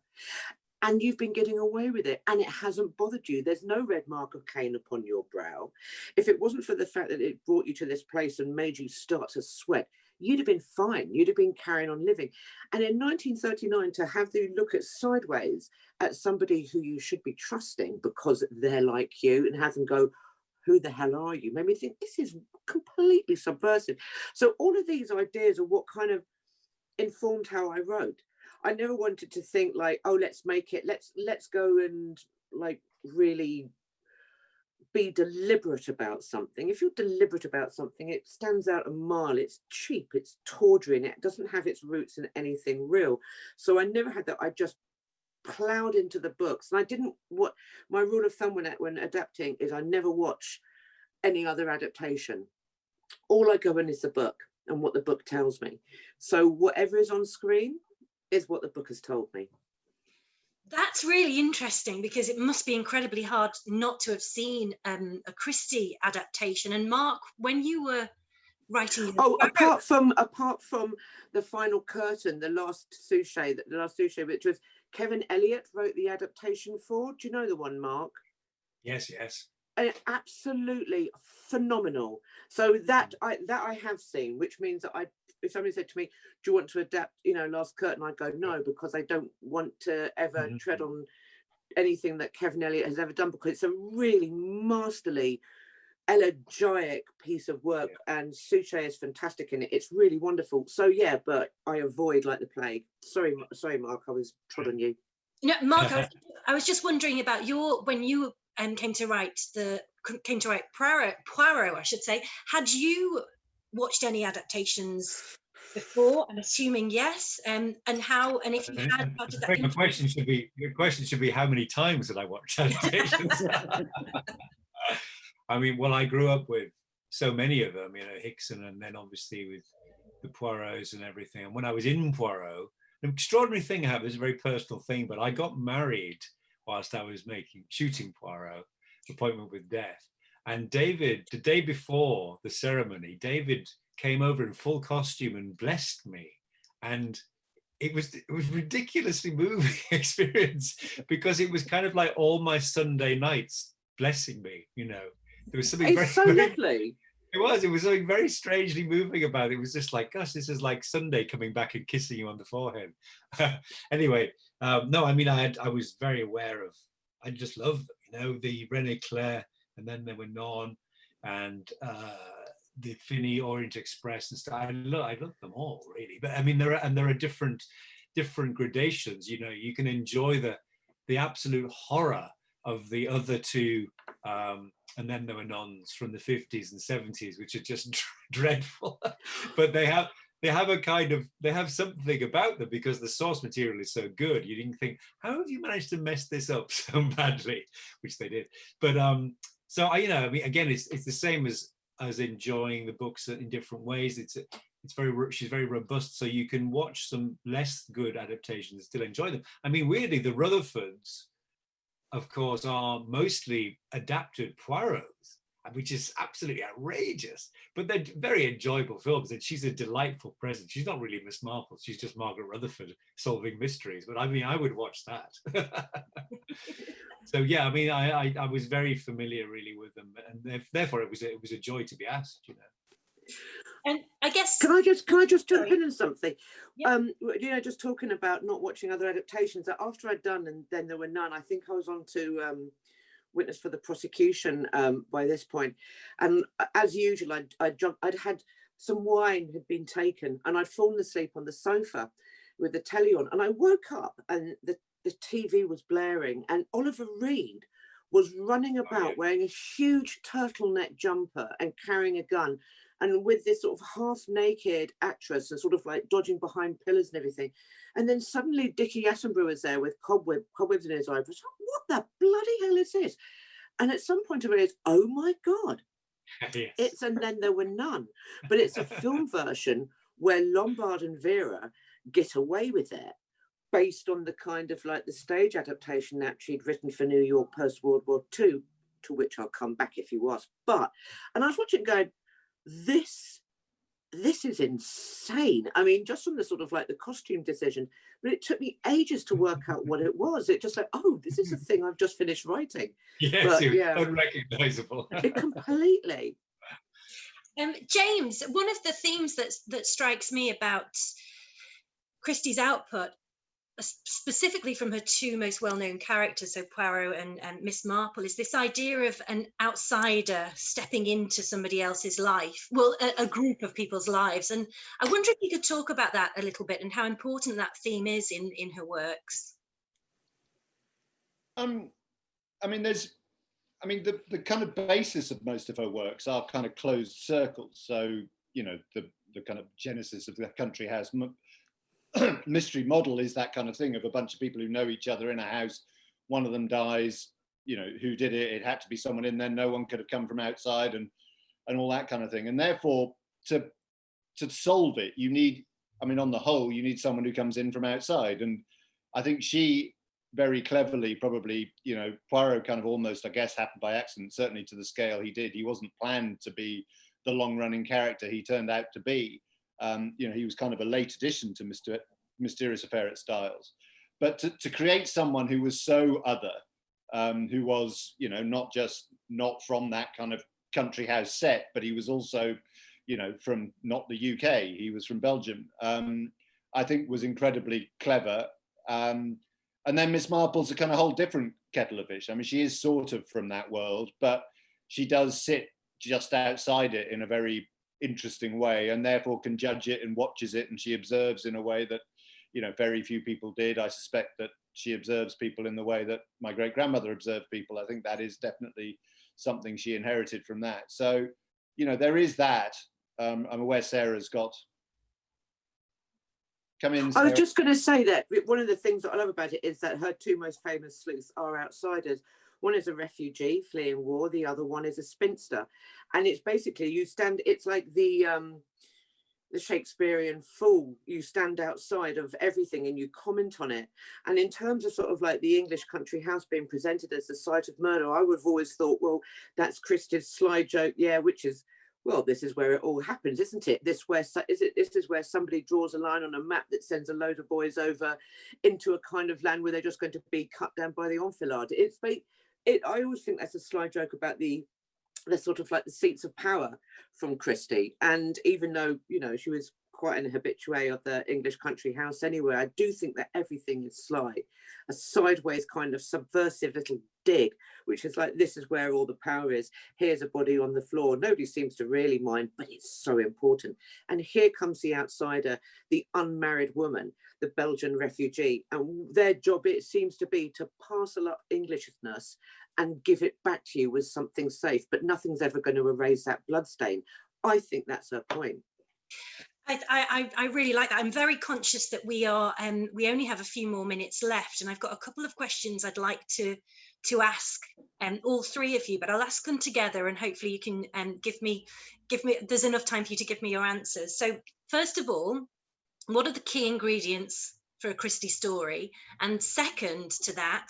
and you've been getting away with it and it hasn't bothered you. There's no red mark of Cain upon your brow. If it wasn't for the fact that it brought you to this place and made you start to sweat, you'd have been fine. You'd have been carrying on living. And in 1939, to have the look at sideways at somebody who you should be trusting because they're like you and have them go, who the hell are you? Made me think this is completely subversive. So all of these ideas are what kind of informed how I wrote. I never wanted to think like, oh, let's make it, let's let's go and like really be deliberate about something. If you're deliberate about something, it stands out a mile. It's cheap, it's tawdry, and it doesn't have its roots in anything real. So I never had that. I just plowed into the books, and I didn't. What my rule of thumb when when adapting is, I never watch any other adaptation. All I go in is the book and what the book tells me. So whatever is on screen, is what the book has told me. That's really interesting because it must be incredibly hard not to have seen um, a Christie adaptation. And Mark, when you were writing, Oh, apart from apart from the final curtain, the last Suchet, the last Suchet, which was Kevin Elyot wrote the adaptation for. Do you know the one, Mark? Yes, yes. and absolutely phenomenal. So that I that I have seen, which means that I if somebody said to me, "Do you want to adapt?" You know, Last Curtain, I'd go no because I don't want to ever Mhm. tread on anything that Kevin Elyot has ever done because it's a really masterly, elegiac piece of work, and Suchet is fantastic in it. It's really wonderful. So yeah, but I avoid like the plague. Sorry, sorry, Mark, I was trod on you. No, Mark, I was, I was just wondering about your when you um, came to write the came to write Poirot, Poirot, I should say. Had you watched any adaptations before? I'm assuming yes. Um, and how? And if you had, how did that? think the question should be the question should be how many times did I watch adaptations? I mean, well, I grew up with so many of them, you know, Hickson, and then obviously with the Poirots and everything. And when I was in Poirot, an extraordinary thing happened. It's a very personal thing, but I got married whilst I was making shooting Poirot, Appointment with Death. And David, the day before the ceremony, David came over in full costume and blessed me. And it was it was ridiculously moving experience because it was kind of like all my Sunday nights blessing me, you know. There was something very, It's so lovely. it was. It was something very strangely moving about it. It was just like, gosh, this is like Sunday coming back and kissing you on the forehead. anyway, um, no, I mean, I had, I was very aware of. I just love, you know, the Rene Clair, and then there were Non, and uh, the Finney Orient Express and stuff. I love, I love them all really. But I mean, there are and there are different, different gradations. You know, you can enjoy the, the absolute horror of the other two. Um, and then there were nuns from the 50s and 70s which are just dreadful. But they have they have a kind of they have something about them because the source material is so good. You didn't think how have you managed to mess this up so badly? Which they did. But um so i you know i mean again it's it's the same as as enjoying the books in different ways. It's it's very she's very robust so you can watch some less good adaptations and still enjoy them. I mean weirdly the rutherfords of course, are mostly adapted Poirots, which is absolutely outrageous. But they're very enjoyable films, and she's a delightful presence. She's not really Miss Marple; she's just Margaret Rutherford solving mysteries. But I mean, I would watch that. so yeah, I mean, I, I I was very familiar really with them, and therefore it was it was a joy to be asked. You know. And I guess Can I just can I just jump Sorry. in on something? Yeah. Um, you know, just talking about not watching other adaptations. that After I'd done and then there were none, I think I was on to um, witness for the prosecution um, by this point. And as usual, I'd I'd, jump, I'd had some wine had been taken, and I'd fallen asleep on the sofa with the telly on, and I woke up and the the TV was blaring, and Oliver Reed was running about yeah. wearing a huge turtleneck jumper and carrying a gun and with this sort of half naked actress and sort of like dodging behind pillars and everything. And then suddenly Dickie Attenborough was there with cobweb, cobwebs in his eyes. Like, what the bloody hell is this? And at some point I realized, oh my God, yes. it's, and then there were none. But it's a film version where Lombard and Vera get away with it based on the kind of like the stage adaptation that she'd written for New York post World War II, to which I'll come back if you ask. But, and I was watching it going, this this is insane. I mean just from the sort of like the costume decision but it took me ages to work out what it was. It just like oh this is a thing i've just finished writing. Yes, but, it yeah. unrecognizable. it completely. Um, James, one of the themes that that strikes me about Christie's output, s- specifically from her two most well-known characters, so Poirot and, Miss Marple, is this idea of an outsider stepping into somebody else's life, well, a, a group of people's lives. And I wonder if you could talk about that a little bit and how important that theme is in in her works. Um, I mean, there's, I mean, the, the kind of basis of most of her works are kind of closed circles. So, you know, the, the kind of genesis of the country m- mystery model is that kind of thing of a bunch of people who know each other in a house. One of them dies, you know, who did it? It had to be someone in there. No one could have come from outside and, and all that kind of thing. And therefore, to, to solve it, you need, I mean, on the whole, you need someone who comes in from outside. And I think she very cleverly, probably, you know, Poirot kind of almost, I guess, happened by accident, certainly to the scale he did. He wasn't planned to be the long running character he turned out to be. Um, you know, he was kind of a late addition to Mr. Mysterious Affair at Styles. But to, to create someone who was so other, um, who was, you know, not just not from that kind of country house set, but he was also, you know, from not the UK, he was from Belgium, um, I think was incredibly clever. Um, and then Miss Marple's a kind of whole different kettle of fish. I mean, she is sort of from that world, but she does sit just outside it in a very interesting way and therefore can judge it and watches it and she observes in a way that you know very few people did. I suspect that she observes people in the way that my great grandmother observed people. I think that is definitely something she inherited from that. So you know there is that. Um, i'm aware sarah's got come in I was just going to say that one of the things that I love about it is that her two most famous sleuths are outsiders. One is a refugee fleeing war, the other one is a spinster. And it's basically you stand, it's like the um, the Shakespearean fool. You stand outside of everything and you comment on it. And in terms of sort of like the English country house being presented as the site of murder, I would have always thought, well, that's Christie's sly joke, yeah, which is well, this is where it all happens, isn't it? This where is it? This is where somebody draws a line on a map that sends a load of boys over into a kind of land where they're just going to be cut down by the enfilade. It's it. I always think that's a sly joke about the the sort of like the seats of power from Christie. And even though you know she was quite an habitué of the English country house anyway, I do think that everything is sly, a sideways kind of subversive little dig, which is like, this is where all the power is. Here's a body on the floor. Nobody seems to really mind, but it's so important. And here comes the outsider, the unmarried woman, the Belgian refugee. And their job, it seems to be to parcel up Englishness and give it back to you with something safe, but nothing's ever going to erase that bloodstain. I think that's her point. I, I, I, really like that. I'm very conscious that we are um, we only have a few more minutes left, and I've got a couple of questions I'd like to to ask um, all three of you, but I'll ask them together, and hopefully you can um, give me give me. There's enough time for you to give me your answers. So first of all, what are the key ingredients for a Christie story? And second to that,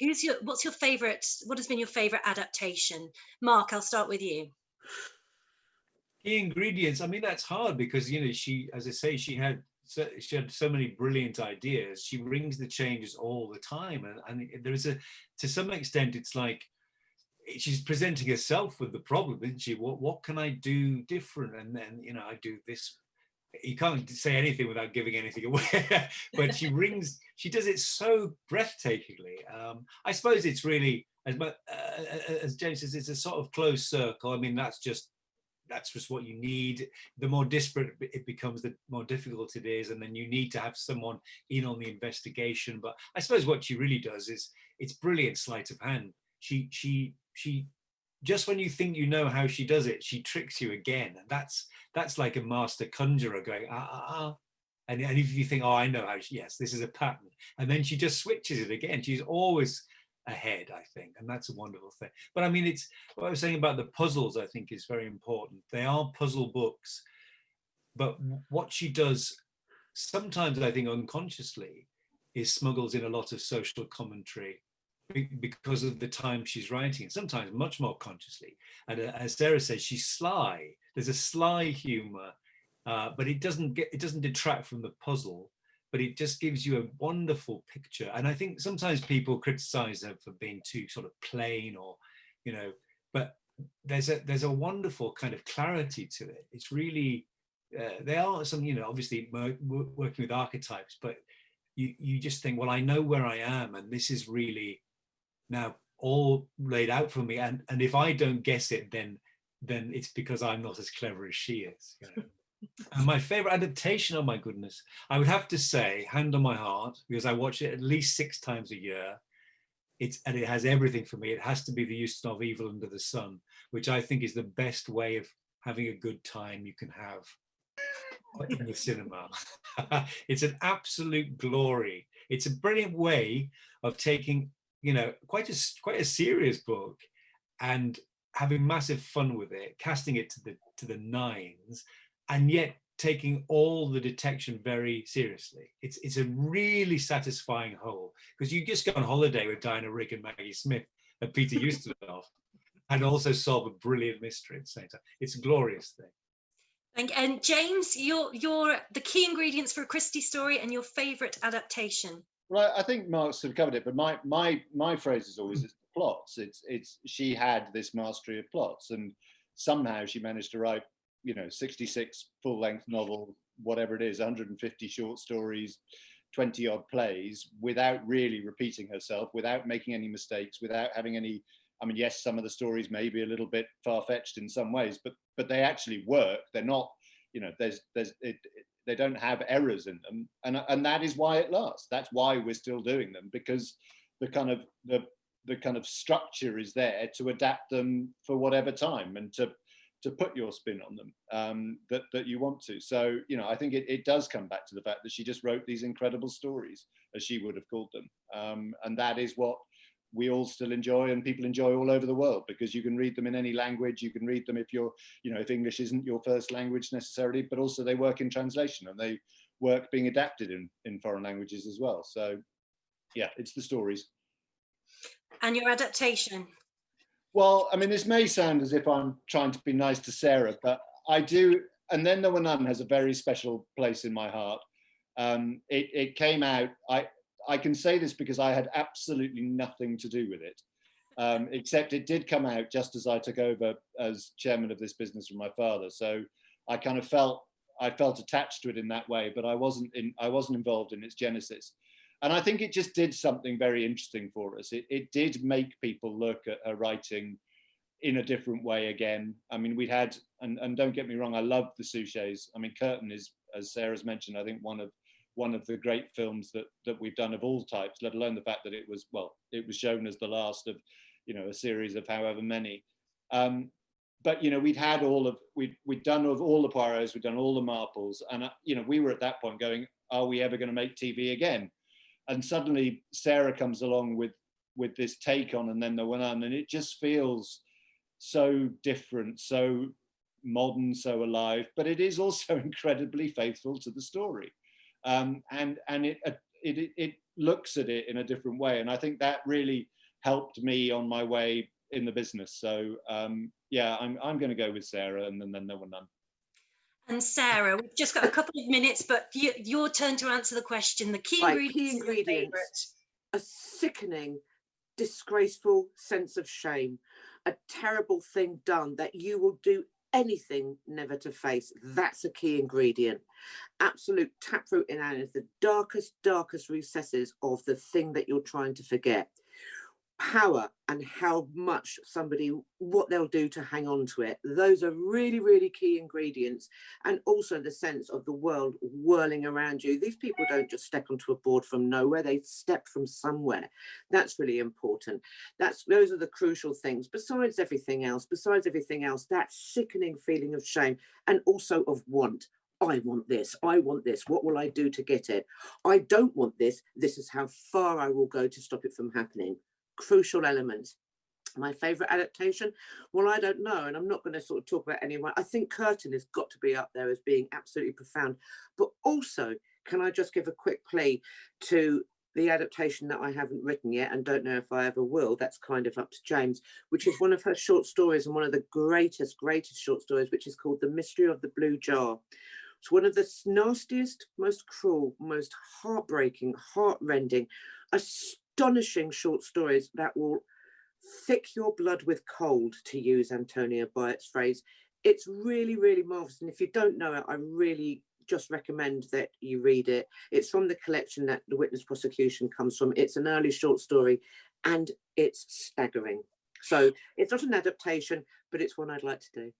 who's your what's your favorite? What has been your favorite adaptation? Mark, I'll start with you key ingredients i mean that's hard because you know she as i say she had so, she had so many brilliant ideas. She rings the changes all the time. And, and there's a to some extent it's like she's presenting herself with the problem isn't she? What what can i do different? And then you know i do this. You can't say anything without giving anything away. But she rings she does it so breathtakingly. Um i suppose it's really as uh, as james says it's a sort of closed circle. I mean that's just that's just what you need. The more disparate it becomes, the more difficult it is. And then you need to have someone in on the investigation. But I suppose what she really does is it's brilliant sleight of hand. She, she, she, just when you think you know how she does it, she tricks you again. And that's, that's like a master conjurer going, ah, ah, ah. And, and if you think, oh, I know how she, yes, this is a pattern. And then she just switches it again. She's always ahead, I think, and that's a wonderful thing. But I mean, it's what I was saying about the puzzles, I think is very important. They are puzzle books, but what she does sometimes, I think, unconsciously, is smuggles in a lot of social commentary because of the time she's writing, sometimes much more consciously. And uh, as Sarah says, she's sly. There's a sly humor, uh, but it doesn't get it doesn't detract from the puzzle but it just gives you a wonderful picture. And I think sometimes people criticize her for being too sort of plain or, you know, but there's a there's a wonderful kind of clarity to it. It's really uh, they are some, you know, obviously working with archetypes, but you you just think, well, I know where I am, and this is really now all laid out for me. And and if I don't guess it, then then it's because I'm not as clever as she is. You know? And my favorite adaptation, oh my goodness, I would have to say, hand on my heart, because I watch it at least six times a year. It's, and it has everything for me. It has to be the Ustinov Evil Under the Sun, which I think is the best way of having a good time you can have in the cinema. it's an absolute glory. It's a brilliant way of taking, you know, quite a quite a serious book and having massive fun with it, casting it to the to the nines, and yet taking all the detection very seriously. It's it's a really satisfying whole because you just go on holiday with Diana Rigg and Maggie Smith and Peter Ustinov and also solve a brilliant mystery at the same time. It's a glorious thing. Thank you. and James, your your the key ingredients for a Christie story and your favourite adaptation. Well, I think Mark's sort of covered it, but my my my phrase is always it's the plots. It's it's she had this mastery of plots, and somehow she managed to write, you know, 66 full length novels, whatever it is, 150 short stories, 20 odd plays, without really repeating herself, without making any mistakes, without having any. I mean, yes, some of the stories may be a little bit far fetched in some ways, but but they actually work. They're not, you know, there's there's it, it they don't have errors in them and and that is why it lasts that's why we're still doing them because the kind of the the kind of structure is there to adapt them for whatever time and to to put your spin on them um, that that you want to. So you know i think it, it does come back to the fact that she just wrote these incredible stories as she would have called them. Um, and that is what we all still enjoy and people enjoy all over the world because you can read them in any language you can read them if you're you know if english isn't your first language necessarily but also they work in translation and they work being adapted in in foreign languages as well. So yeah it's the stories. And your adaptation well i mean this may sound as if i'm trying to be nice to sarah but i do and then there were none has a very special place in my heart um, it, it came out i I can say this because I had absolutely nothing to do with it, um, except it did come out just as I took over as chairman of this business from my father. So I kind of felt I felt attached to it in that way, but I wasn't in I wasn't involved in its genesis. And I think it just did something very interesting for us. It, it did make people look at her writing in a different way again. I mean, we'd had, and, and don't get me wrong, I love the Suchets. I mean, Curtain is, as Sarah's mentioned, I think one of one of the great films that that we've done of all types, let alone the fact that it was well, it was shown as the last of, you know, a series of however many. Um, but you know, we'd had all of we'd we'd done of all the Poirots, we'd done all the Marples, and uh, you know, we were at that point going, are we ever going to make TV again? And suddenly Sarah comes along with with this take on, and then there went on, and it just feels so different, so modern, so alive, but it is also incredibly faithful to the story um, and and it, uh, it it looks at it in a different way, and I think that really helped me on my way in the business. So um, yeah, I'm I'm going to go with Sarah, and then then there were none. And Sarah, we've just got a couple of minutes, but you, your turn to answer the question. The key Right, ingredients. key ingredients. a sickening, disgraceful sense of shame, a terrible thing done that you will do anything never to face. That's a key ingredient. Absolute taproot in is the darkest, darkest recesses of the thing that you're trying to forget. Power and how much somebody, what they'll do to hang on to it. Those are really, really key ingredients. And also the sense of the world whirling around you. These people don't just step onto a board from nowhere, they step from somewhere. That's really important. That's those are the crucial things. Besides everything else, besides everything else, that sickening feeling of shame and also of want. I want this. I want this. What will I do to get it? I don't want this. This is how far I will go to stop it from happening. Crucial element. My favourite adaptation? Well, I don't know, and I'm not going to sort of talk about anyone. I think Curtain has got to be up there as being absolutely profound. But also, can I just give a quick plea to the adaptation that I haven't written yet and don't know if I ever will, that's kind of up to James, which is one of her short stories and one of the greatest, greatest short stories, which is called The Mystery of the Blue Jar. It's one of the nastiest, most cruel, most heartbreaking, heartrending, astonishing short stories that will thick your blood with cold, to use Antonia Byatt's phrase. It's really, really marvelous. And if you don't know it, I really just recommend that you read it. It's from the collection that the witness prosecution comes from. It's an early short story and it's staggering. So it's not an adaptation, but it's one I'd like to do.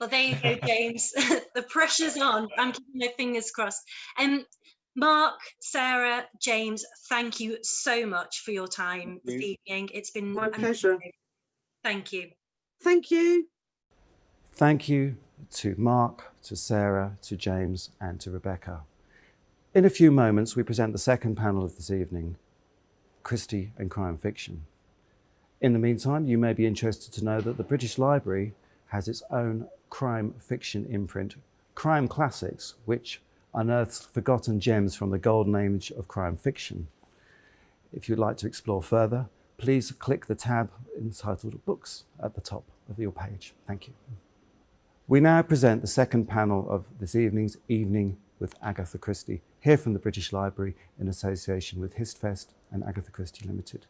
Well, there you go, James. the pressure's on. I'm keeping my fingers crossed. And um, Mark, Sarah, James, thank you so much for your time this evening. It's been my pleasure. Thank you. Thank you. Thank you to Mark, to Sarah, to James, and to Rebecca. In a few moments, we present the second panel of this evening Christie and Crime Fiction. In the meantime, you may be interested to know that the British Library has its own crime fiction imprint crime classics, which unearths forgotten gems from the golden age of crime fiction. If you'd like to explore further, please click the tab entitled Books at the top of your page. Thank you. We now present the second panel of this evening's Evening with Agatha Christie, here from the British Library in association with HistFest and Agatha Christie Limited.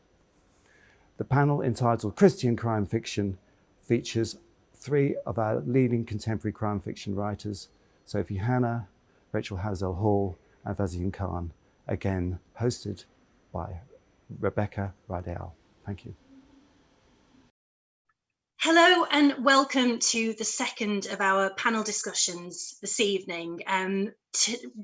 The panel entitled Christie and Crime Fiction features three of our leading contemporary crime fiction writers, Sophie Hannah, Rachel Howzell Hall, and Vaseem Khan, again hosted by Rebecca Rideal. Thank you. Hello and welcome to the second of our panel discussions this evening. Um,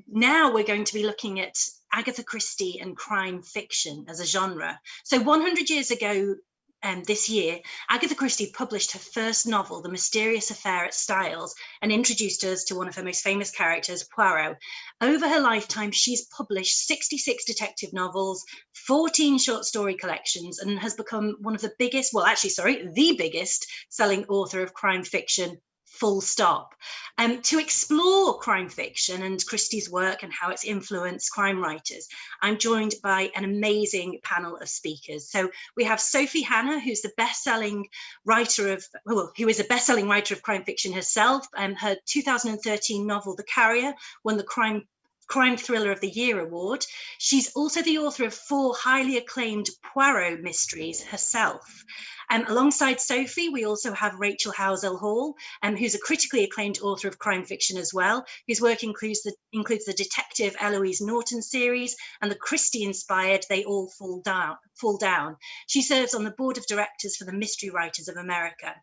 now we're going to be looking at Agatha Christie and crime fiction as a genre. So 100 years ago um, this year, Agatha Christie published her first novel, The Mysterious Affair at Styles, and introduced us to one of her most famous characters, Poirot. Over her lifetime, she's published 66 detective novels, 14 short story collections, and has become one of the biggest, well, actually, sorry, the biggest selling author of crime fiction full stop. Um, to explore crime fiction and Christie's work and how it's influenced crime writers, I'm joined by an amazing panel of speakers. So we have Sophie Hannah, who's the best-selling writer of, well, who is a best-selling writer of crime fiction herself. Um, her 2013 novel, The Carrier, won the Crime Crime Thriller of the Year award. She's also the author of four highly acclaimed Poirot mysteries herself. Um, alongside Sophie, we also have Rachel Howzell Hall, um, who's a critically acclaimed author of crime fiction as well, whose work includes the, includes the Detective Elouise Norton series and the Christie-inspired They All Fall Down, Fall Down. She serves on the board of directors for the Mystery Writers of America.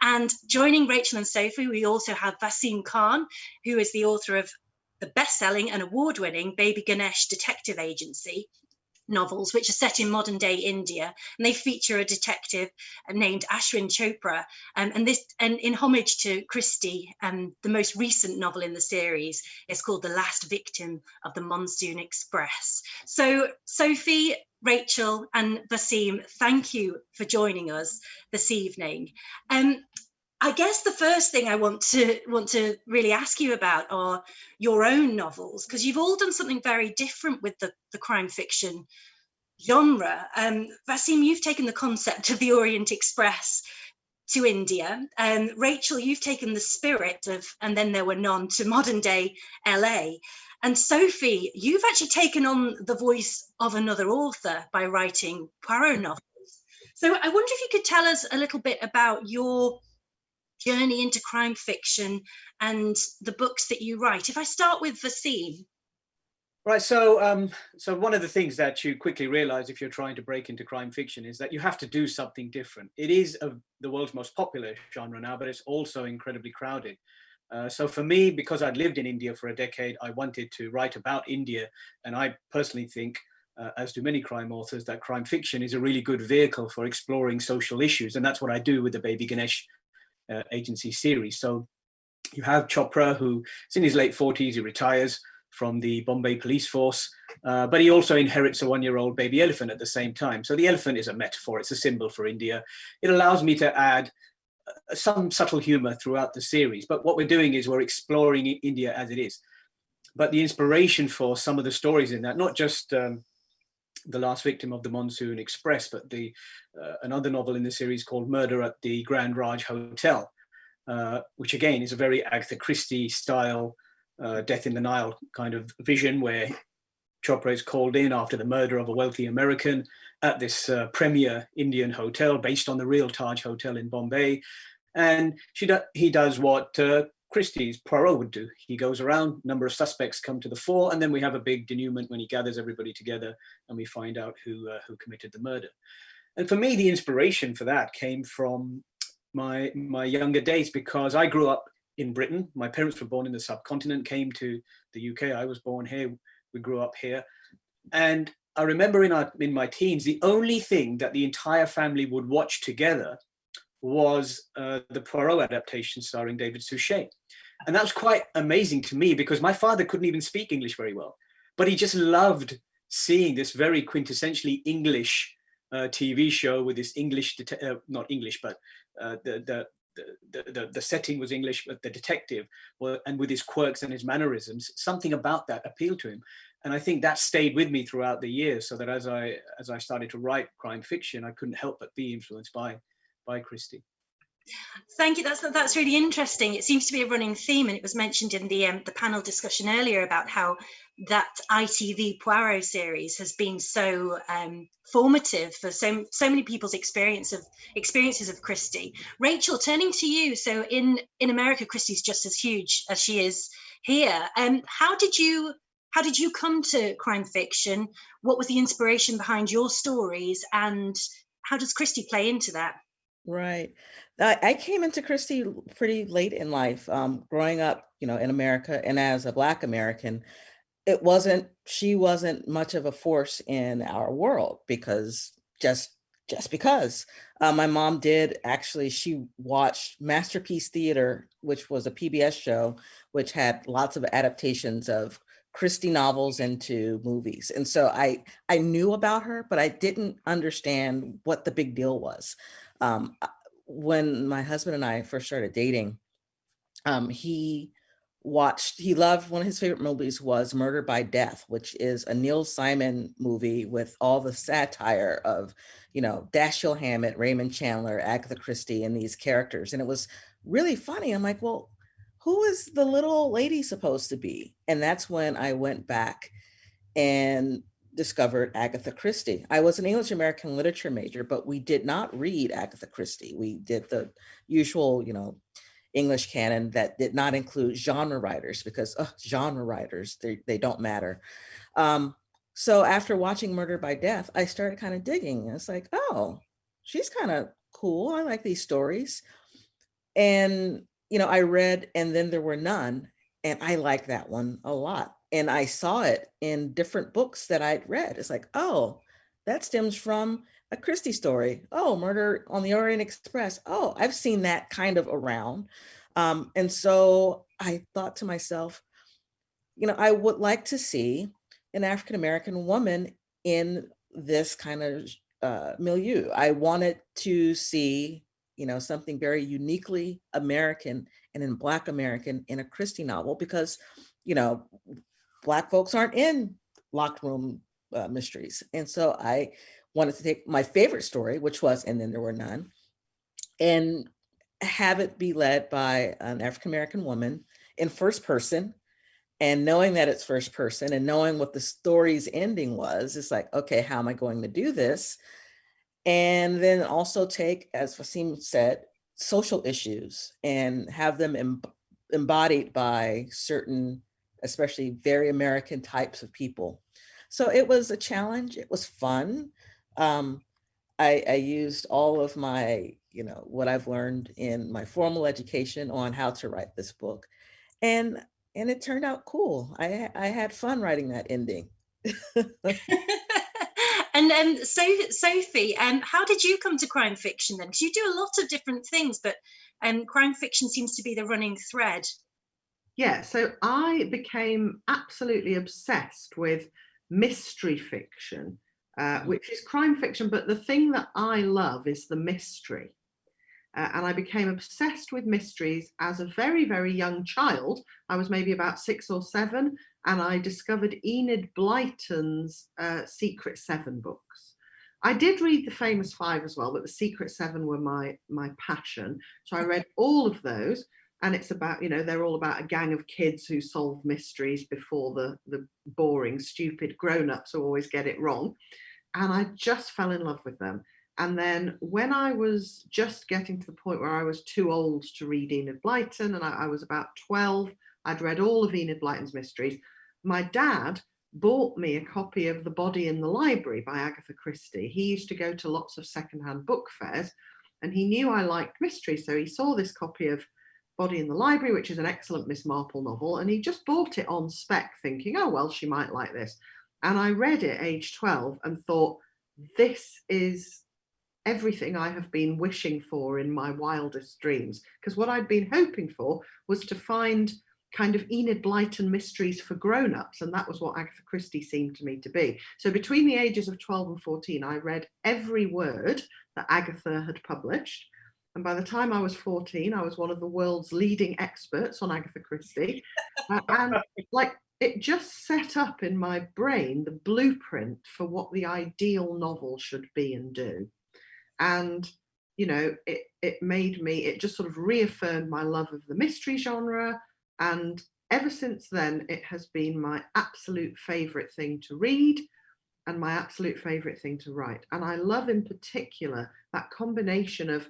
And joining Rachel and Sophie, we also have Vaseem Khan, who is the author of the best-selling and award-winning Baby Ganesh Detective Agency novels, which are set in modern day India, and they feature a detective named Ashwin Chopra. Um, and this, and in homage to Christie, um, the most recent novel in the series is called The Last Victim of the Monsoon Express. So, Sophie, Rachel, and Vaseem, thank you for joining us this evening. Um, I guess the first thing I want to want to really ask you about are your own novels because you've all done something very different with the, the crime fiction genre. Um, Vaseem, you've taken the concept of the Orient Express to India. Um, Rachel, you've taken the spirit of And Then There Were None to modern day LA. And Sophie, you've actually taken on the voice of another author by writing Poirot novels. So I wonder if you could tell us a little bit about your journey into crime fiction and the books that you write. If I start with Vaseem. Right, so um, so one of the things that you quickly realize if you're trying to break into crime fiction is that you have to do something different. It is a, the world's most popular genre now, but it's also incredibly crowded. Uh, so for me, because I'd lived in India for a decade, I wanted to write about India. And I personally think, uh, as do many crime authors, that crime fiction is a really good vehicle for exploring social issues. And that's what I do with the Baby Ganesh uh, agency series. So you have Chopra, who is in his late 40s, he retires from the Bombay police force, uh, but he also inherits a one-year-old baby elephant at the same time. So the elephant is a metaphor, it's a symbol for India. It allows me to add uh, some subtle humor throughout the series, but what we're doing is we're exploring India as it is. But the inspiration for some of the stories in that, not just um, the last victim of the Monsoon Express, but the uh, another novel in the series called Murder at the Grand Raj Hotel, uh, which again is a very Agatha Christie style uh, Death in the Nile kind of vision where Chopra is called in after the murder of a wealthy American at this uh, premier Indian hotel based on the real Taj Hotel in Bombay. And she do he does what uh, Christie's Poirot would do. He goes around, number of suspects come to the fore, and then we have a big denouement when he gathers everybody together and we find out who, uh, who committed the murder. And for me, the inspiration for that came from my, my younger days because I grew up in Britain. My parents were born in the subcontinent, came to the UK. I was born here. We grew up here. And I remember in, our, in my teens, the only thing that the entire family would watch together was uh, the Poirot adaptation starring David Suchet. And that was quite amazing to me because my father couldn't even speak English very well, but he just loved seeing this very quintessentially English uh, TV show with this English, uh, not English, but uh, the, the, the, the, the setting was English, but the detective, well, and with his quirks and his mannerisms, something about that appealed to him. And I think that stayed with me throughout the years, so that as I as I started to write crime fiction, I couldn't help but be influenced by by Christie. Thank you. That's that's really interesting. It seems to be a running theme, and it was mentioned in the um, the panel discussion earlier about how that ITV Poirot series has been so um, formative for so so many people's experience of experiences of Christie. Rachel, turning to you. So in in America, Christie's just as huge as she is here. Um, how did you how did you come to crime fiction? What was the inspiration behind your stories, and how does Christie play into that? Right. I, came into Christie pretty late in life, um, growing up, you know, in America and as a Black American, it wasn't, she wasn't much of a force in our world because just, just because. Uh, my mom did actually, she watched Masterpiece Theater, which was a PBS show, which had lots of adaptations of Christie novels into movies. And so I, I knew about her, but I didn't understand what the big deal was. Um, when my husband and I first started dating, um, he watched, he loved, one of his favorite movies was Murder by Death, which is a Neil Simon movie with all the satire of, you know, Dashiell Hammett, Raymond Chandler, Agatha Christie, and these characters. And it was really funny. I'm like, well, who is the little lady supposed to be? And that's when I went back and discovered Agatha Christie. I was an English American literature major, but we did not read Agatha Christie. We did the usual, you know, English canon that did not include genre writers because genre writers, they, they don't matter. Um, so after watching Murder by Death, I started kind of digging. It's like, oh, she's kind of cool. I like these stories. And, you know, I read And Then There Were None, and I like that one a lot and I saw it in different books that I'd read. It's like, oh, that stems from a Christie story. Oh, Murder on the Orient Express. Oh, I've seen that kind of around. Um, and so I thought to myself, you know, I would like to see an African-American woman in this kind of uh, milieu. I wanted to see, you know, something very uniquely American and in Black American in a Christie novel because, you know, Black folks aren't in locked room uh, mysteries. And so I wanted to take my favorite story, which was And Then There Were None, and have it be led by an African-American woman in first person and knowing that it's first person and knowing what the story's ending was, it's like, okay, how am I going to do this? And then also take, as Vaseem said, social issues and have them em embodied by certain especially very American types of people. So it was a challenge. It was fun. Um, I, I used all of my, you know, what I've learned in my formal education on how to write this book. And and it turned out cool. I, I had fun writing that ending. and um, so Sophie, um, how did you come to crime fiction then? Because you do a lot of different things, but um, crime fiction seems to be the running thread. Yeah, so I became absolutely obsessed with mystery fiction, uh, mm. which is crime fiction, but the thing that I love is the mystery. Uh, and I became obsessed with mysteries as a very, very young child. I was maybe about six or seven, and I discovered Enid Blyton's uh, Secret Seven books. I did read the famous five as well, but the Secret Seven were my, my passion. So I read all of those and it's about you know they're all about a gang of kids who solve mysteries before the the boring stupid grown-ups who always get it wrong. And I just fell in love with them. And then when I was just getting to the point where I was too old to read Enid Blyton and I, I was about 12 I'd read all of Enid Blyton's mysteries my dad bought me a copy of The Body in the Library by Agatha Christie. He used to go to lots of secondhand book fairs and he knew I liked mystery so he saw this copy of Body in the Library, which is an excellent Miss Marple novel. And he just bought it on spec thinking, oh, well, she might like this. And I read it age 12 and thought, this is everything I have been wishing for in my wildest dreams. Because what I'd been hoping for was to find kind of Enid Blyton mysteries for grown-ups and that was what Agatha Christie seemed to me to be. So between the ages of 12 and 14 I read every word that Agatha had published And by the time I was 14, I was one of the world's leading experts on Agatha Christie. uh, and like it just set up in my brain the blueprint for what the ideal novel should be and do. And, you know, it, it made me, it just sort of reaffirmed my love of the mystery genre. And ever since then, it has been my absolute favorite thing to read and my absolute favorite thing to write. And I love in particular that combination of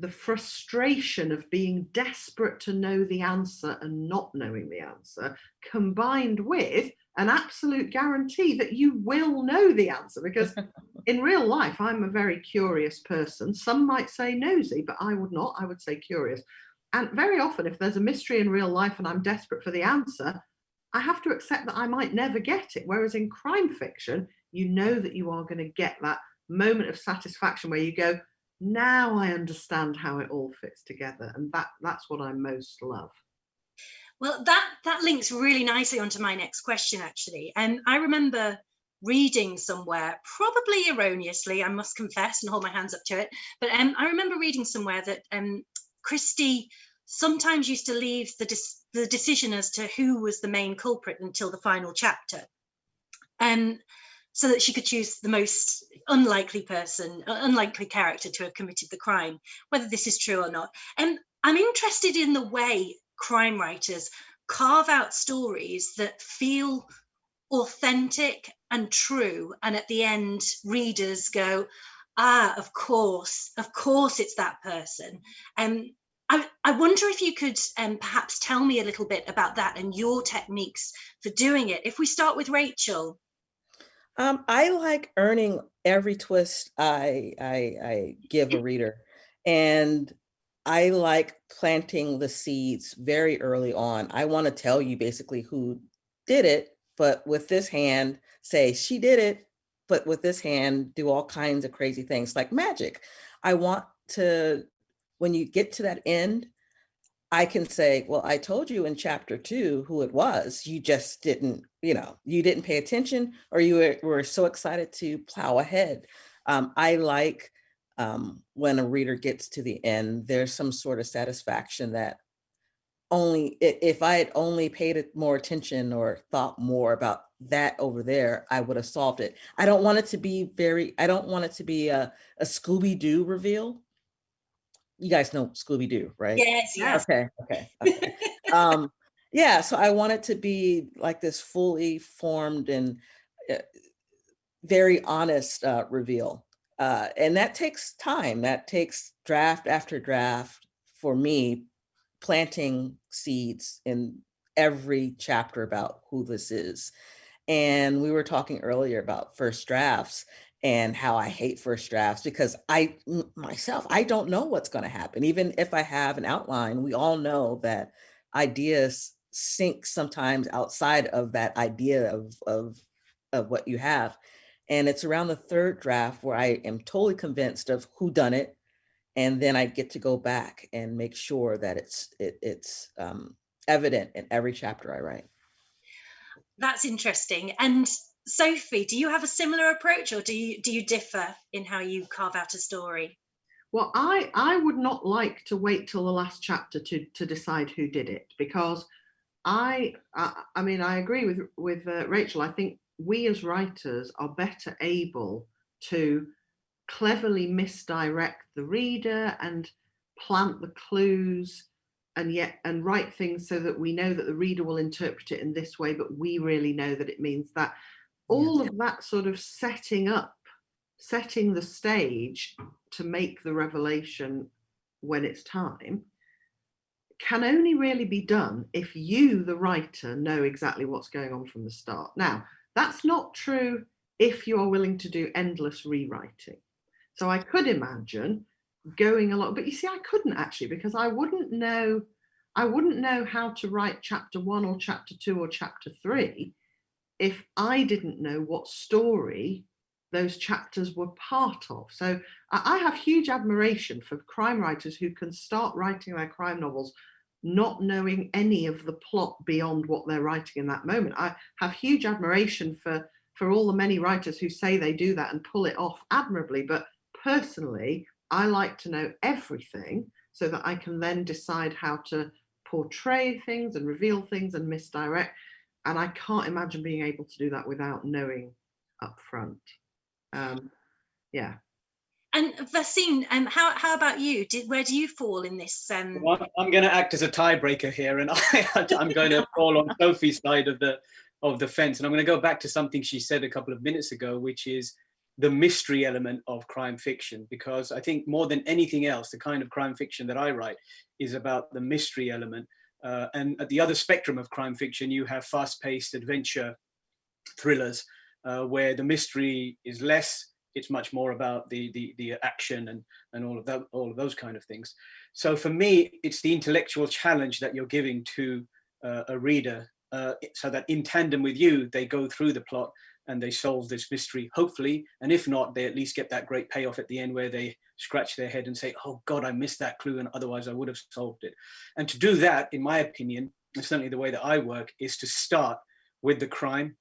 the frustration of being desperate to know the answer and not knowing the answer, combined with an absolute guarantee that you will know the answer. Because in real life, I'm a very curious person. Some might say nosy, but I would not. I would say curious. And very often, if there's a mystery in real life and I'm desperate for the answer, I have to accept that I might never get it. Whereas in crime fiction, you know that you are going to get that moment of satisfaction where you go, now I understand how it all fits together. And that that's what I most love. Well, that that links really nicely onto my next question, actually. And um, I remember reading somewhere, probably erroneously, I must confess and hold my hands up to it. But um, I remember reading somewhere that um, Christie sometimes used to leave the, the decision as to who was the main culprit until the final chapter. Um, so that she could choose the most unlikely person, unlikely character to have committed the crime, whether this is true or not. And I'm interested in the way crime writers carve out stories that feel authentic and true. And at the end, readers go, ah, of course, of course it's that person. Um, I, I wonder if you could um, perhaps tell me a little bit about that and your techniques for doing it. If we start with Rachel. Um, I like earning every twist I, I, I give a reader. And I like planting the seeds very early on. I want to tell you basically who did it, but with this hand, say she did it, but with this hand, do all kinds of crazy things like magic. I want to, when you get to that end, I can say, well, I told you in chapter two who it was. You just didn't, you know, you didn't pay attention or you were, were so excited to plow ahead. Um, I like um, when a reader gets to the end, there's some sort of satisfaction that only if I had only paid more attention or thought more about that over there, I would have solved it. I don't want it to be very, I don't want it to be a, a Scooby-Doo reveal you guys know Scooby-Doo, right? Yes, yes. Okay, okay. okay. um, yeah, so I want it to be like this fully formed and uh, very honest uh, reveal. Uh, and that takes time. That takes draft after draft for me, planting seeds in every chapter about who this is. And we were talking earlier about first drafts and how I hate first drafts because I myself, I don't know what's going to happen. Even if I have an outline, we all know that ideas sink sometimes outside of that idea of, of, of what you have. And it's around the third draft where I am totally convinced of who done it. And then I get to go back and make sure that it's it, it's um, evident in every chapter I write. That's interesting. And Sophie, do you have a similar approach or do you do you differ in how you carve out a story? Well, I, I would not like to wait till the last chapter to, to decide who did it because I, I, I mean, I agree with, with uh, Rachel. I think we as writers are better able to cleverly misdirect the reader and plant the clues and yet and write things so that we know that the reader will interpret it in this way, but we really know that it means that all of that sort of setting up, setting the stage to make the revelation when it's time, can only really be done if you, the writer, know exactly what's going on from the start. Now, that's not true if you are willing to do endless rewriting. So I could imagine going along, but you see, I couldn't actually because I wouldn't know, I wouldn't know how to write chapter one or chapter two or chapter three if I didn't know what story those chapters were part of. So I have huge admiration for crime writers who can start writing their crime novels not knowing any of the plot beyond what they're writing in that moment. I have huge admiration for, for all the many writers who say they do that and pull it off admirably. But personally, I like to know everything so that I can then decide how to portray things and reveal things and misdirect. And I can't imagine being able to do that without knowing up front. Um, yeah. And Vaseem, um, how, how about you? Did, where do you fall in this? Um... Well, I'm going to act as a tiebreaker here, and I, I'm going to fall on Sophie's side of the of the fence. And I'm going to go back to something she said a couple of minutes ago, which is the mystery element of crime fiction, because I think more than anything else, the kind of crime fiction that I write is about the mystery element. Uh, and at the other spectrum of crime fiction, you have fast-paced adventure thrillers uh, where the mystery is less. It's much more about the the, the action and and all of that, all of those kind of things. So for me, it's the intellectual challenge that you're giving to uh, a reader, uh, so that in tandem with you, they go through the plot and they solve this mystery, hopefully. And if not, they at least get that great payoff at the end where they scratch their head and say, oh God, I missed that clue and otherwise I would have solved it. And to do that, in my opinion, and certainly the way that I work, is to start with the crime,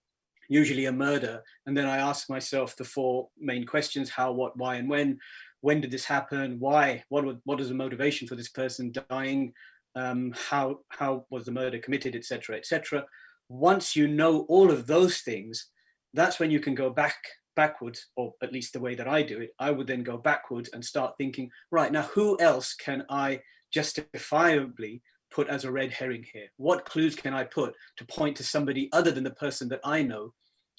usually a murder. And then I ask myself the four main questions, how, what, why, and when. When did this happen? Why? What, what is the motivation for this person dying? Um, how, how was the murder committed, etc., etc. Once you know all of those things, that's when you can go back backwards, or at least the way that I do it, I would then go backwards and start thinking, right, now who else can I justifiably put as a red herring here? What clues can I put to point to somebody other than the person that I know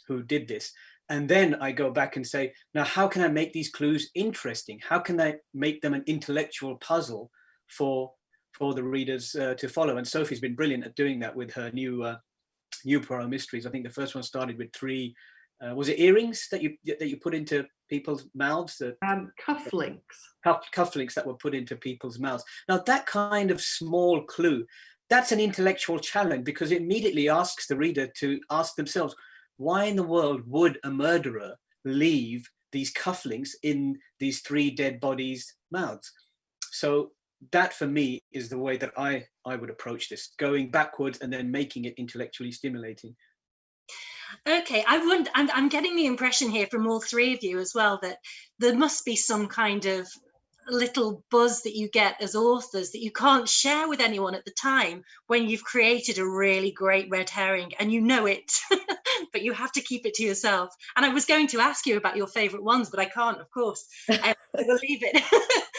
who did this? And then I go back and say, now how can I make these clues interesting? How can I make them an intellectual puzzle for for the readers uh, to follow? And Sophie's been brilliant at doing that with her new uh, new Poirot mysteries. I think the first one started with three, uh, was it earrings that you that you put into people's mouths? That, um, cufflinks. Cuff, cufflinks that were put into people's mouths. Now that kind of small clue, that's an intellectual challenge because it immediately asks the reader to ask themselves, why in the world would a murderer leave these cufflinks in these three dead bodies' mouths? So that for me is the way that I, I would approach this, going backwards and then making it intellectually stimulating. Okay, I wonder, I'm, I'm getting the impression here from all three of you as well that there must be some kind of little buzz that you get as authors that you can't share with anyone at the time when you've created a really great red herring and you know it but you have to keep it to yourself. And i was going to ask you about your favorite ones but i can't of course. Um, I will leave it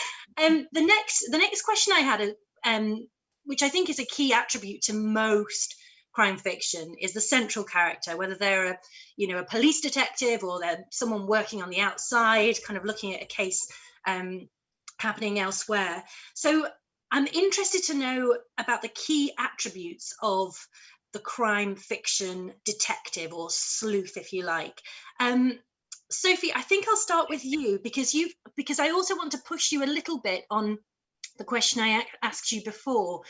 um, the next the next question I had, um, which I think is a key attribute to most crime fiction, is the central character, whether they're a you know a police detective or they're someone working on the outside, kind of looking at a case um, happening elsewhere. So I'm interested to know about the key attributes of the crime fiction detective or sleuth, if you like. Um, Sophie, I think I'll start with you because you because I also want to push you a little bit on the question I asked you before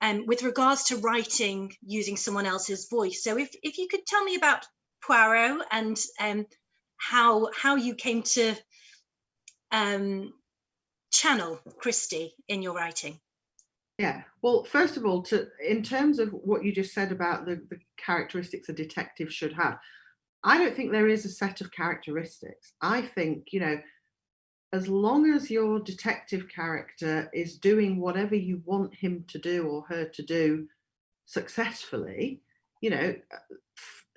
um, with regards to writing using someone else's voice. So if, if you could tell me about Poirot and um, how how you came to um, channel Christie in your writing. Yeah, well, first of all, to in terms of what you just said about the, the characteristics a detective should have, I don't think there is a set of characteristics. I think, you know, as long as your detective character is doing whatever you want him to do or her to do successfully, you know,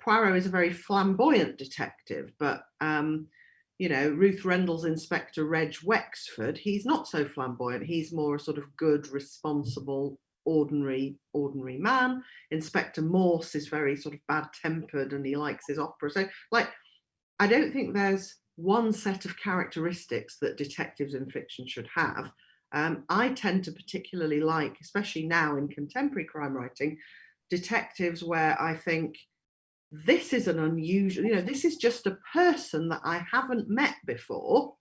Poirot is a very flamboyant detective, but, um, you know, Ruth Rendell's Inspector Reg Wexford, he's not so flamboyant. He's more a sort of good, responsible ordinary ordinary man. Inspector morse is very sort of bad tempered and he likes his opera. So like i don't think there's one set of characteristics that detectives in fiction should have. Um, i tend to particularly like especially now in contemporary crime writing detectives where i think this is an unusual you know this is just a person that i haven't met before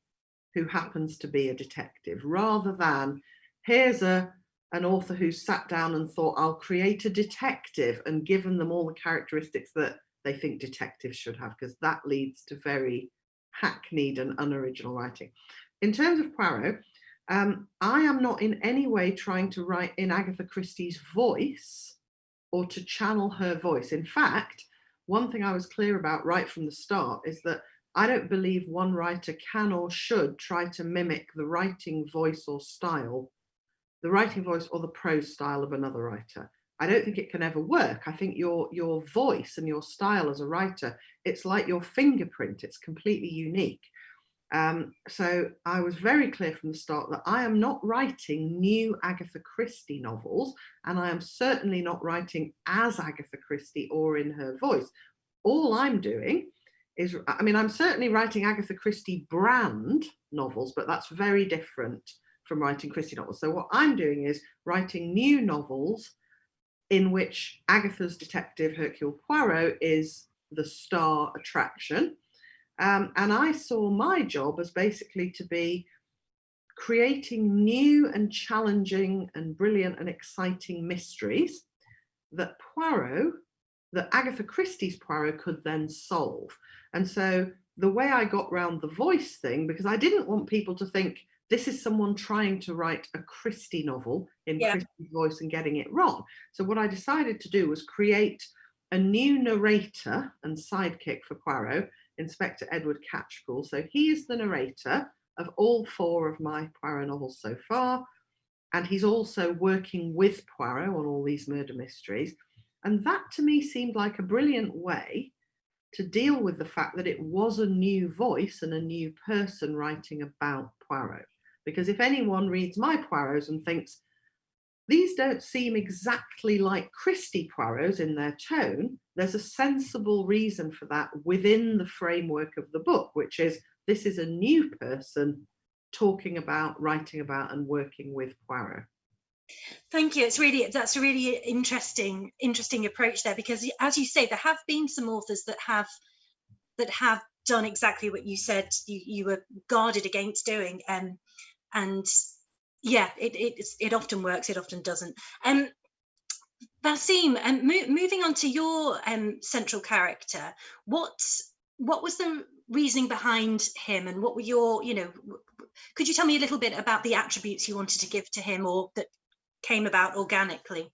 who happens to be a detective rather than here's a an author who sat down and thought, I'll create a detective and given them all the characteristics that they think detectives should have, because that leads to very hackneyed and unoriginal writing. In terms of Poirot, um, I am not in any way trying to write in Agatha Christie's voice or to channel her voice. In fact, one thing I was clear about right from the start is that I don't believe one writer can or should try to mimic the writing voice or style, the writing voice or the prose style of another writer. I don't think it can ever work. I think your your voice and your style as a writer, it's like your fingerprint. It's completely unique. Um, so I was very clear from the start that I am not writing new Agatha Christie novels, and I am certainly not writing as Agatha Christie or in her voice. All I'm doing is, I mean, I'm certainly writing Agatha Christie brand novels, but that's very different from writing Christie novels. So what I'm doing is writing new novels in which Agatha's detective Hercule Poirot is the star attraction. Um, and I saw my job as basically to be creating new and challenging and brilliant and exciting mysteries that Poirot, that Agatha Christie's Poirot could then solve. And so the way I got round the voice thing, because I didn't want people to think this is someone trying to write a Christie novel in yeah. Christie's voice and getting it wrong. So what I decided to do was create a new narrator and sidekick for Poirot, Inspector Edward Catchpool. So he is the narrator of all four of my Poirot novels so far. And he's also working with Poirot on all these murder mysteries. And that to me seemed like a brilliant way to deal with the fact that it was a new voice and a new person writing about Poirot. Because if anyone reads my Poirots and thinks, these don't seem exactly like Christie Poirots in their tone, there's a sensible reason for that within the framework of the book, which is this is a new person talking about, writing about and working with Poirot. Thank you. It's really that's a really interesting interesting approach there because as you say there have been some authors that have that have done exactly what you said you, you were guarded against doing um, and yeah, it, it, it often works, it often doesn't. Um, Vaseem, um, mo moving on to your um, central character, what what was the reasoning behind him, and what were your, you know, could you tell me a little bit about the attributes you wanted to give to him, or that came about organically?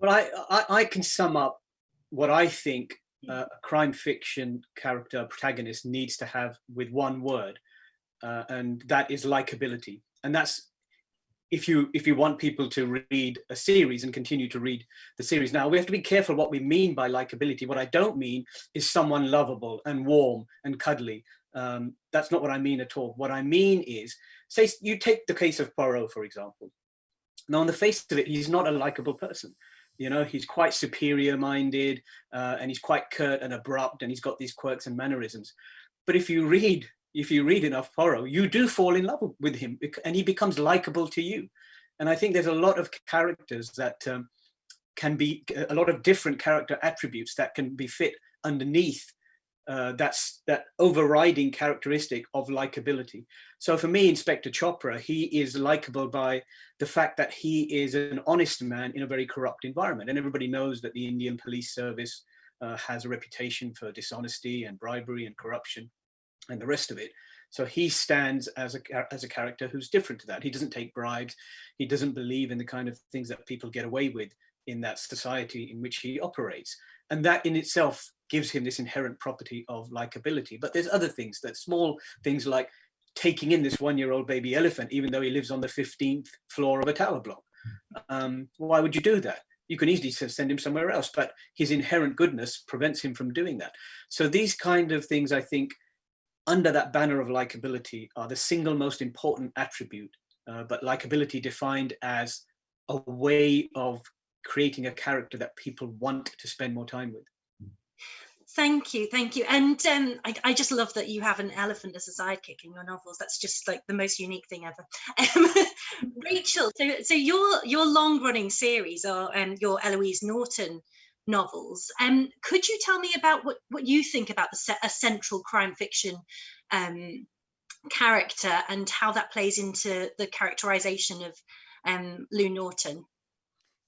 Well, I I, I can sum up what I think uh, a crime fiction character protagonist needs to have with one word, uh, and that is likability. And that's if you if you want people to read a series and continue to read the series. Now we have to be careful what we mean by likability. What I don't mean is someone lovable and warm and cuddly. Um, that's not what I mean at all. What I mean is, say you take the case of Poirot, for example. Now on the face of it, he's not a likable person. You know, he's quite superior minded uh, and he's quite curt and abrupt and he's got these quirks and mannerisms. But if you read if you read enough Poirot, you do fall in love with him and he becomes likable to you. And I think there's a lot of characters that um, can be a lot of different character attributes that can be fit underneath uh, that's that overriding characteristic of likability. So for me, Inspector Chopra, he is likable by the fact that he is an honest man in a very corrupt environment. And everybody knows that the Indian police service uh, has a reputation for dishonesty and bribery and corruption and the rest of it. So he stands as a, as a character who's different to that. He doesn't take bribes. He doesn't believe in the kind of things that people get away with in that society in which he operates. And that in itself gives him this inherent property of likability. But there's other things that small things like taking in this one-year-old baby elephant, even though he lives on the 15th floor of a tower block. Um, why would you do that? You can easily send him somewhere else, but his inherent goodness prevents him from doing that. So these kind of things, I think, under that banner of likability are the single most important attribute, uh, but likability defined as a way of creating a character that people want to spend more time with. Thank you, thank you. And um, I, I, just love that you have an elephant as a sidekick in your novels. That's just like the most unique thing ever. Um, Rachel, so, so your your long running series are um, your Elouise Norton novels. Um, could you tell me about what, what you think about the a central crime fiction um, character and how that plays into the characterization of um, Lou Norton?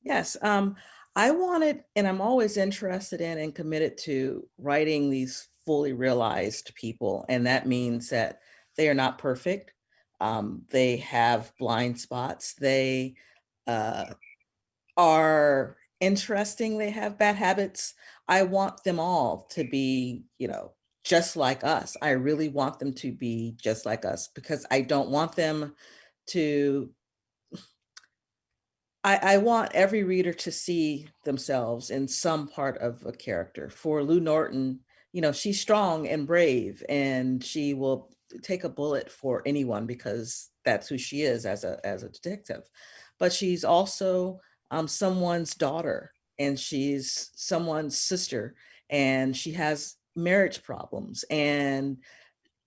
Yes, um, I wanted, and I'm always interested in and committed to writing these fully realized people. And that means that they are not perfect. Um, they have blind spots. They uh, are interesting, they have bad habits. I want them all to be, you know, just like us. I really want them to be just like us because I don't want them to I, I, want every reader to see themselves in some part of a character. For Lou Norton, you know, she's strong and brave and she will take a bullet for anyone because that's who she is as a, as a detective. But she's also um, someone's daughter and she's someone's sister and she has marriage problems and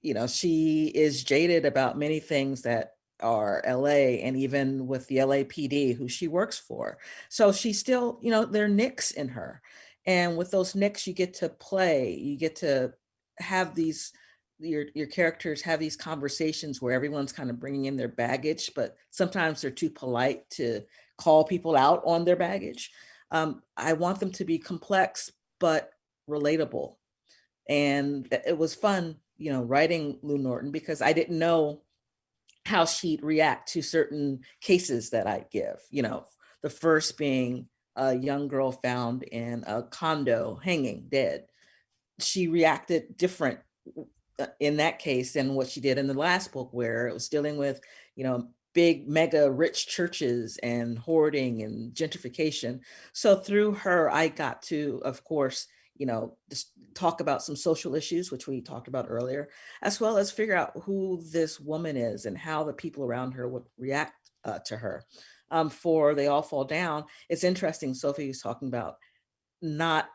you know she is jaded about many things that are LA and even with the LAPD who she works for. So she still, you know, there are nicks in her. And with those nicks, you get to play, you get to have these, your, your characters have these conversations where everyone's kind of bringing in their baggage, but sometimes they're too polite to call people out on their baggage. Um, I want them to be complex, but relatable. And it was fun, you know, writing Lou Norton because I didn't know how she'd react to certain cases that I'd give, you know, the first being a young girl found in a condo hanging dead. She reacted different uh, in that case than what she did in the last book where it was dealing with, you know, big mega rich churches and hoarding and gentrification. So through her, I got to, of course, you know, just talk about some social issues, which we talked about earlier, as well as figure out who this woman is and how the people around her would react uh, to her. Um, for They All Fall Down, it's interesting, Sophie was talking about not,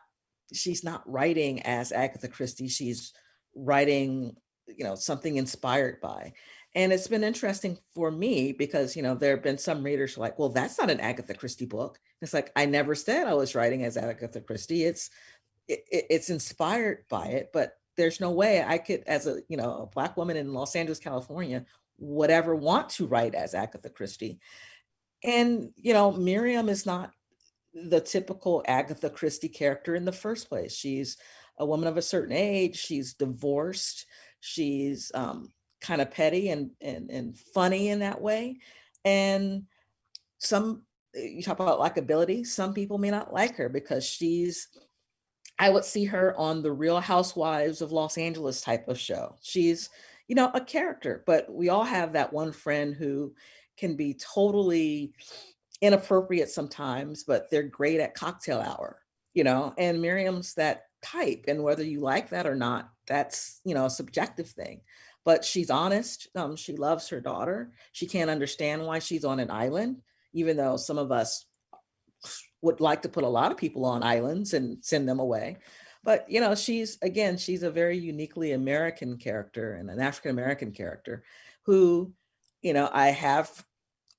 she's not writing as Agatha Christie, she's writing, you know, something inspired by. And it's been interesting for me because, you know, there have been some readers like, well, that's not an Agatha Christie book. It's like, I never said I was writing as Agatha Christie. It's it, it's inspired by it, but there's no way I could, as a you know a black woman in Los Angeles, California, whatever want to write as Agatha Christie. And you know, Miriam is not the typical Agatha Christie character in the first place. She's a woman of a certain age. She's divorced. She's um, kind of petty and, and and funny in that way. And some eh, you talk about likability. Some people may not like her because she's I would see her on the Real Housewives of Los Angeles type of show. She's, you know, a character, but we all have that one friend who can be totally inappropriate sometimes, but they're great at cocktail hour, you know, and Miriam's that type. And whether you like that or not, that's, you know, a subjective thing. But she's honest. Um, she loves her daughter. She can't understand why she's on an island, even though some of us would like to put a lot of people on islands and send them away. But, you know, she's, again, she's a very uniquely American character and an African-American character who, you know, I have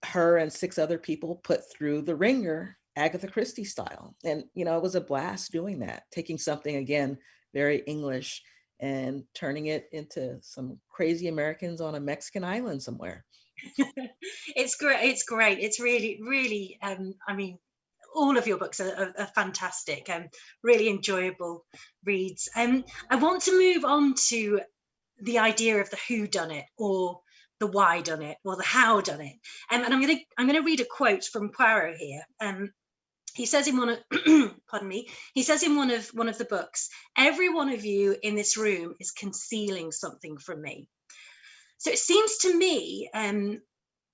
her and six other people put through the ringer Agatha Christie style. And, you know, it was a blast doing that, taking something, again, very English and turning it into some crazy Americans on a Mexican island somewhere. it's great. It's great. It's really, really, um, I mean, all of your books are, are, are fantastic and um, really enjoyable reads. Um, I want to move on to the idea of the who done it or the why done it or the how done it. Um, and I'm going to I'm going to read a quote from Poirot here. Um, he says in one of pardon me he says in one of one of the books every one of you in this room is concealing something from me. So it seems to me um,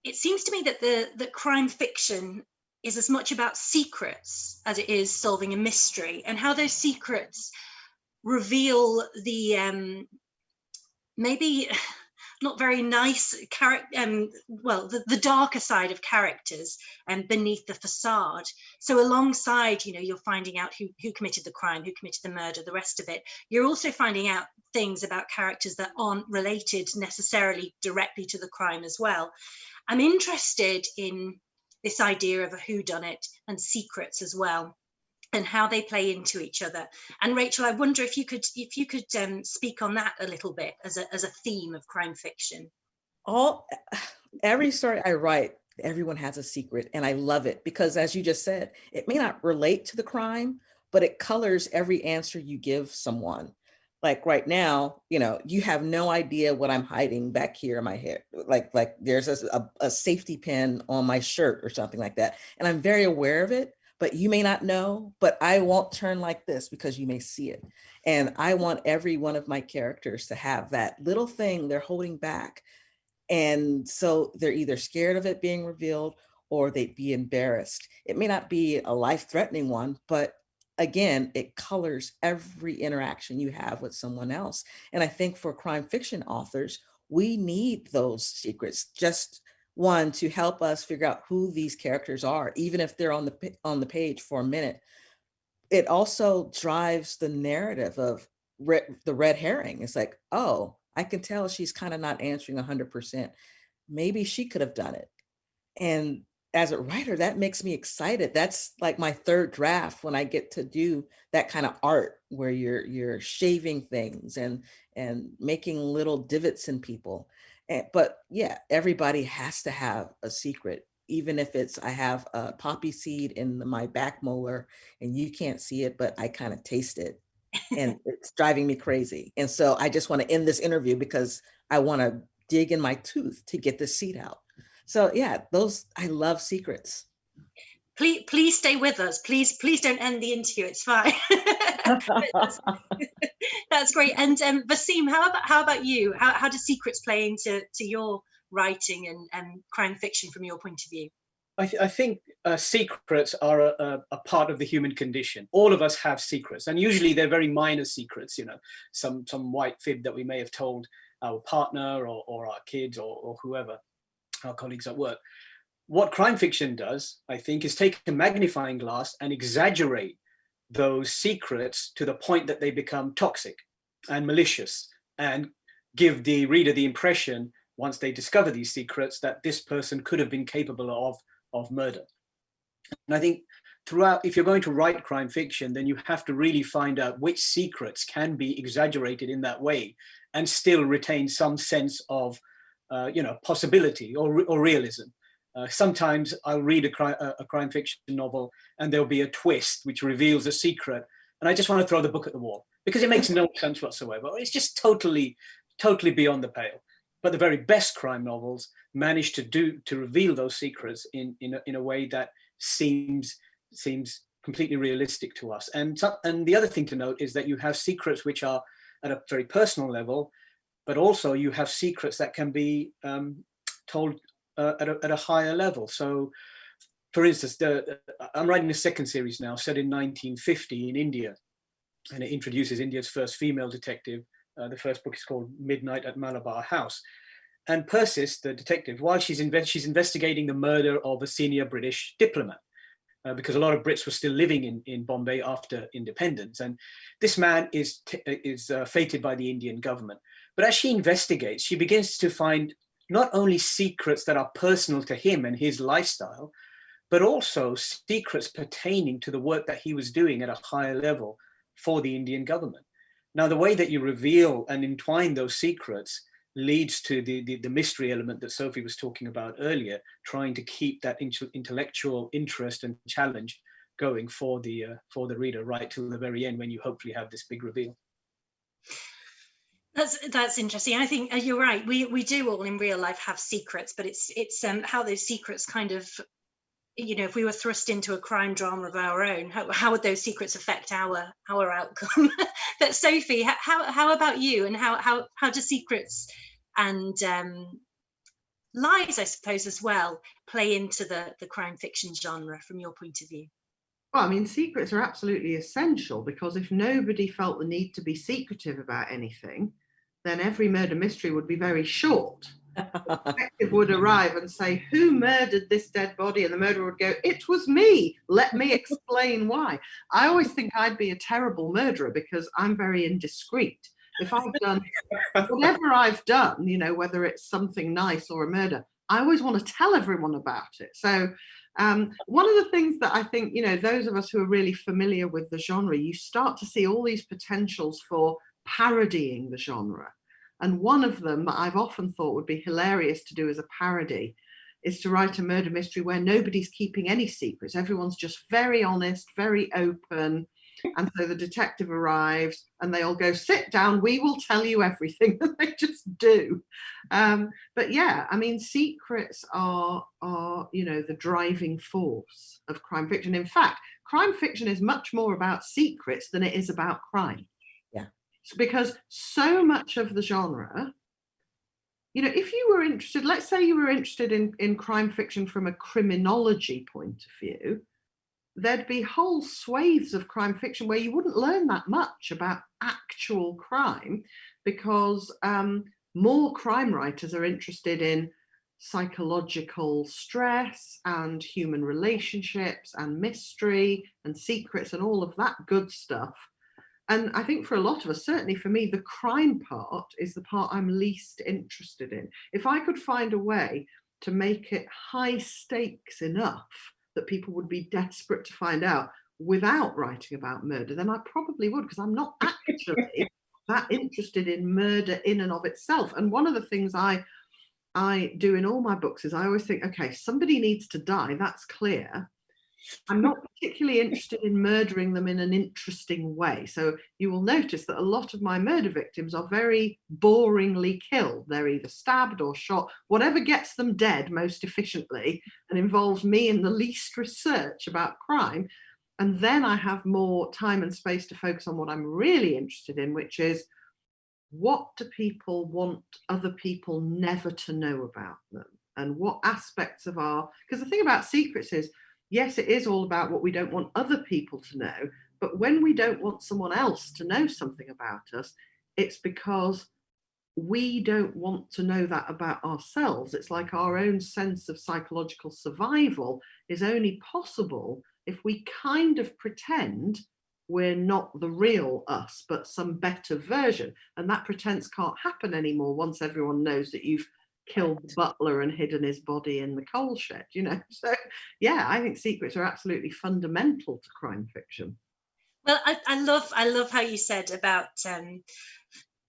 it seems to me that the the crime fiction is as much about secrets as it is solving a mystery and how those secrets reveal the um, maybe not very nice character um, well the, the darker side of characters and um, beneath the facade. So alongside you know you're finding out who who committed the crime who committed the murder the rest of it you're also finding out things about characters that aren't related necessarily directly to the crime as well. I'm interested in this idea of a whodunit and secrets as well and how they play into each other. And Rachel, I wonder if you could if you could um, speak on that a little bit as a as a theme of crime fiction. All every story I write, everyone has a secret, and I love it because, as you just said, it may not relate to the crime, but it colors every answer you give someone like right now, you know, you have no idea what I'm hiding back here in my hair. Like, like there's a, a, safety pin on my shirt or something like that. And I'm very aware of it, but you may not know, but I won't turn like this because you may see it. And I want every one of my characters to have that little thing they're holding back. And so they're either scared of it being revealed or they'd be embarrassed. It may not be a life-threatening one, but again, it colors every interaction you have with someone else. And I think for crime fiction authors, we need those secrets just one to help us figure out who these characters are, even if they're on the on the page for a minute. It also drives the narrative of re the red herring. It's like, oh, I can tell she's kind of not answering 100%. Maybe she could have done it. And as a writer, that makes me excited. That's like my third draft when I get to do that kind of art where you're you're shaving things and and making little divots in people. And, but yeah, everybody has to have a secret, even if it's I have a poppy seed in my back molar and you can't see it, but I kind of taste it and it's driving me crazy. And so I just want to end this interview because I want to dig in my tooth to get the seed out. So yeah, those, I love secrets. Please, please stay with us. Please, please don't end the interview. It's fine. that's, that's, great. And um, Vaseem, how about how about you? How, how do secrets play into to your writing and, and crime fiction from your point of view? I, th I think uh, secrets are a, a, a, part of the human condition. All of us have secrets, and usually they're very minor secrets. You know, some some white fib that we may have told our partner or, or our kids or, or whoever, our colleagues at work. What crime fiction does, I think, is take a magnifying glass and exaggerate those secrets to the point that they become toxic and malicious and give the reader the impression once they discover these secrets that this person could have been capable of of murder. And I think throughout, if you're going to write crime fiction, then you have to really find out which secrets can be exaggerated in that way and still retain some sense of, uh, you know, possibility or, or realism. Uh, sometimes I'll read a, cri a, crime fiction novel and there'll be a twist which reveals a secret and I just want to throw the book at the wall because it makes no sense whatsoever. It's just totally, totally beyond the pale. But the very best crime novels manage to do to reveal those secrets in in a, in a way that seems seems completely realistic to us. And and the other thing to note is that you have secrets which are at a very personal level, but also you have secrets that can be um, told uh, at, a, at a higher level. So, for instance, the, I'm writing a second series now set in 1950 in India, and it introduces India's first female detective. Uh, the first book is called Midnight at Malabar House. And Persis, the detective, while she's, inve she's investigating the murder of a senior British diplomat, uh, because a lot of Brits were still living in, in Bombay after independence. And this man is, is uh, fated by the Indian government. But as she investigates, she begins to find not only secrets that are personal to him and his lifestyle, but also secrets pertaining to the work that he was doing at a higher level for the Indian government. Now, the way that you reveal and entwine those secrets leads to the, the, the, mystery element that Sophie was talking about earlier, trying to keep that intellectual interest and challenge going for the uh, for the reader right till the very end when you hopefully have this big reveal. That's that's interesting. I think uh, you're right. We we do all in real life have secrets, but it's it's um, how those secrets kind of, you know, if we were thrust into a crime drama of our own, how, how would those secrets affect our our outcome? but Sophie, how how about you? And how how how do secrets and um, lies, I suppose, as well, play into the, the crime fiction genre from your point of view? Well, I mean, secrets are absolutely essential because if nobody felt the need to be secretive about anything, then every murder mystery would be very short. the detective would arrive and say, who murdered this dead body? And the murderer would go, it was me. Let me explain why. I always think I'd be a terrible murderer because I'm very indiscreet if I've done whatever I've done, you know, whether it's something nice or a murder, I always want to tell everyone about it. So um, one of the things that I think, you know, those of us who are really familiar with the genre, you start to see all these potentials for parodying the genre. And one of them that I've often thought would be hilarious to do as a parody is to write a murder mystery where nobody's keeping any secrets. Everyone's just very honest, very open, And so the detective arrives and they all go, sit down, we will tell you everything. And they just do. Um, but yeah, I mean, secrets are, are, you know, the driving force of crime fiction. In fact, crime fiction is much more about secrets than it is about crime. Because so much of the genre you know, if you were interested, let's say you were interested in, in crime fiction from a criminology point of view, there'd be whole swathes of crime fiction where you wouldn't learn that much about actual crime because um, more crime writers are interested in psychological stress and human relationships and mystery and secrets and all of that good stuff and I think for a lot of us, certainly for me, the crime part is the part I'm least interested in. If I could find a way to make it high stakes enough that people would be desperate to find out without writing about murder, then I probably would, because I'm not actually that interested in murder in and of itself. And one of the things I I do in all my books is I always think, okay, somebody needs to die, that's clear. I'm not particularly interested in murdering them in an interesting way. So you will notice that a lot of my murder victims are very boringly killed. They're either stabbed or shot, whatever gets them dead most efficiently and involves me in the least research about crime. And then I have more time and space to focus on what I'm really interested in, which is what do people want other people never to know about them? And what aspects of our, because the thing about secrets is yes, it is all about what we don't want other people to know. But when we don't want someone else to know something about us, it's because we don't want to know that about ourselves. It's like our own sense of psychological survival is only possible if we kind of pretend we're not the real us, but some better version. And that pretense can't happen anymore once everyone knows that you've killed the butler and hidden his body in the coal shed, you know? So yeah, I think secrets are absolutely fundamental to crime fiction. Well, I, I love I love how you said about um,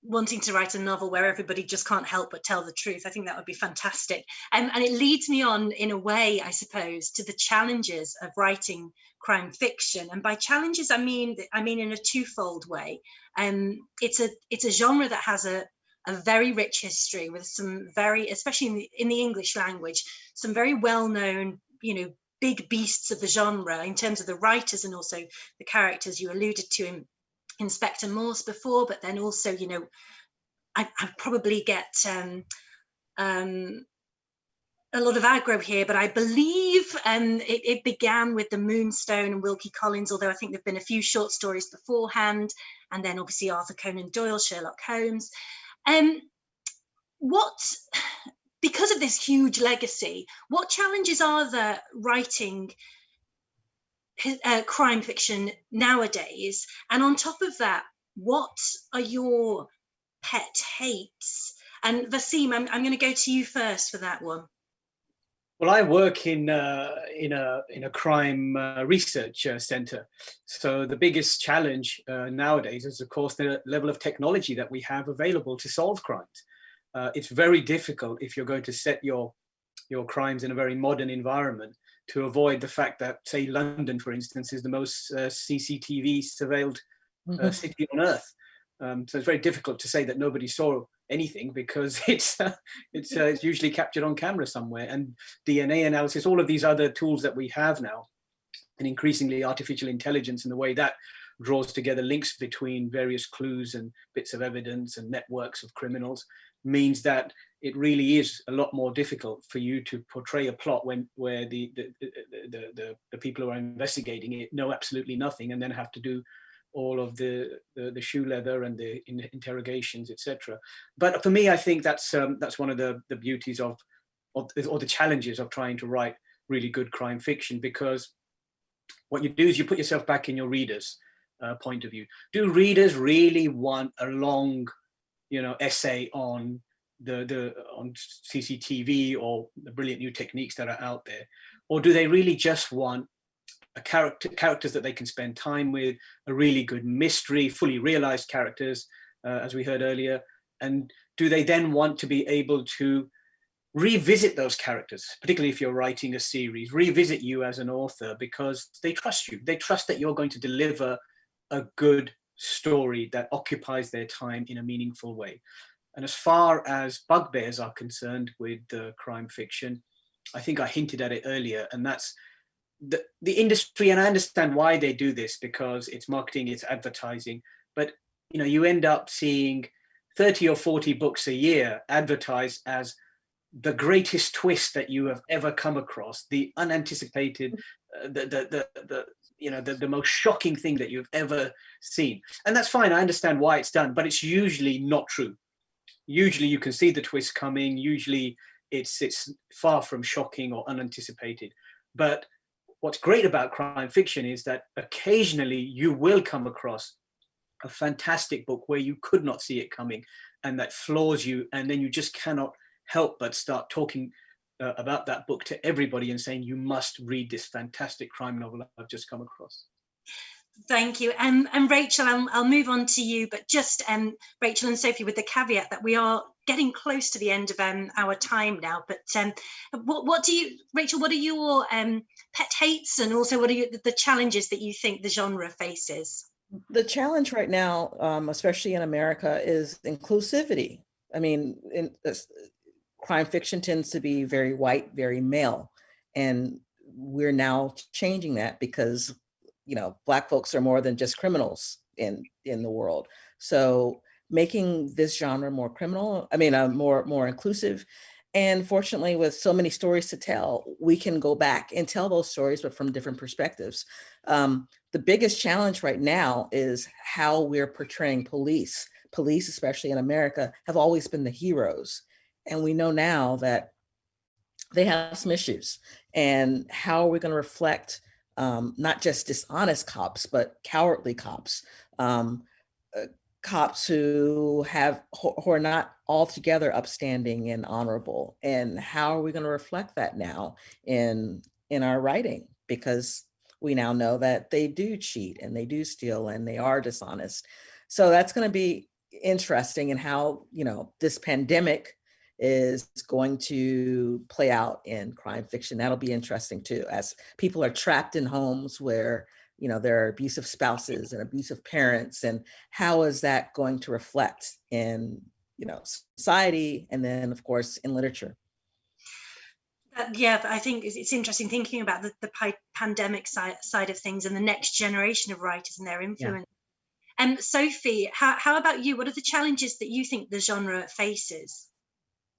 wanting to write a novel where everybody just can't help but tell the truth. I think that would be fantastic. Um, and it leads me on in a way, I suppose, to the challenges of writing crime fiction. And by challenges, I mean I mean in a twofold way. Um, it's a it's a genre that has a a very rich history with some very, especially in the, in the English language, some very well-known, you know, big beasts of the genre in terms of the writers and also the characters you alluded to in Inspector Morse before, but then also, you know, I, I probably get um, um, a lot of aggro here, but I believe um, it, it, began with the Moonstone and Wilkie Collins, although I think there've been a few short stories beforehand, and then obviously Arthur Conan Doyle, Sherlock Holmes. Um, what, because of this huge legacy, what challenges are there writing uh, crime fiction nowadays? And on top of that, what are your pet hates? And Vaseem, I'm, I'm going to go to you first for that one. Well, I work in uh, in a in a crime uh, research uh, center. So the biggest challenge uh, nowadays is, of course, the level of technology that we have available to solve crimes. Uh, it's very difficult if you're going to set your your crimes in a very modern environment to avoid the fact that, say, London, for instance, is the most uh, CCTV surveilled mm -hmm. city on earth. Um, so it's very difficult to say that nobody saw anything because it's uh, it's, uh, it's usually captured on camera somewhere. And DNA analysis, all of these other tools that we have now, and increasingly artificial intelligence and the way that draws together links between various clues and bits of evidence and networks of criminals means that it really is a lot more difficult for you to portray a plot when where the the, the, the, the people who are investigating it know absolutely nothing and then have to do all of the, the, the shoe leather and the in interrogations, etc. But for me, I think that's um, that's one of the the beauties of, or the challenges of trying to write really good crime fiction because what you do is you put yourself back in your readers' uh, point of view. Do readers really want a long, you know, essay on the the on CCTV or the brilliant new techniques that are out there, or do they really just want a character characters that they can spend time with, a really good mystery, fully realized characters, uh, as we heard earlier, and do they then want to be able to revisit those characters, particularly if you're writing a series, revisit you as an author because they trust you. They trust that you're going to deliver a good story that occupies their time in a meaningful way. And as far as bugbears are concerned with uh, crime fiction, I think I hinted at it earlier, and that's the, the industry, and I understand why they do this because it's marketing, it's advertising, but you know, you end up seeing 30 or 40 books a year advertised as the greatest twist that you have ever come across, the unanticipated, uh, the, the, the, the, you know, the, the most shocking thing that you've ever seen. And that's fine, I understand why it's done, but it's usually not true. Usually you can see the twist coming, usually it's, it's far from shocking or unanticipated. But what's great about crime fiction is that occasionally you will come across a fantastic book where you could not see it coming and that floors you and then you just cannot help but start talking uh, about that book to everybody and saying you must read this fantastic crime novel I've just come across. Thank you. Um, and Rachel, I'll, I'll, move on to you, but just um, Rachel and Sophie with the caveat that we are getting close to the end of um, our time now. But um, what, what, do you, Rachel, what are your um, pet hates and also what are you, the challenges that you think the genre faces? The challenge right now, um, especially in America, is inclusivity. I mean, in, uh, crime fiction tends to be very white, very male. And we're now changing that because, you know, black folks are more than just criminals in, in the world. So making this genre more criminal, I mean, uh, more, more inclusive. And fortunately, with so many stories to tell, we can go back and tell those stories, but from different perspectives. Um, the biggest challenge right now is how we're portraying police. Police, especially in America, have always been the heroes. And we know now that they have some issues. And how are we going to reflect um, not just dishonest cops, but cowardly cops, um, uh, cops who have who are not altogether upstanding and honorable. And how are we going to reflect that now in in our writing? Because we now know that they do cheat and they do steal and they are dishonest. So that's going to be interesting in how, you know, this pandemic is going to play out in crime fiction. That'll be interesting too, as people are trapped in homes where, you know, there are abusive spouses and abusive parents, and how is that going to reflect in, you know, society and then of course in literature. Uh, yeah, I think it's interesting thinking about the, the pandemic side, side of things and the next generation of writers and their influence. Yeah. And um, Sophie, how, how about you? What are the challenges that you think the genre faces?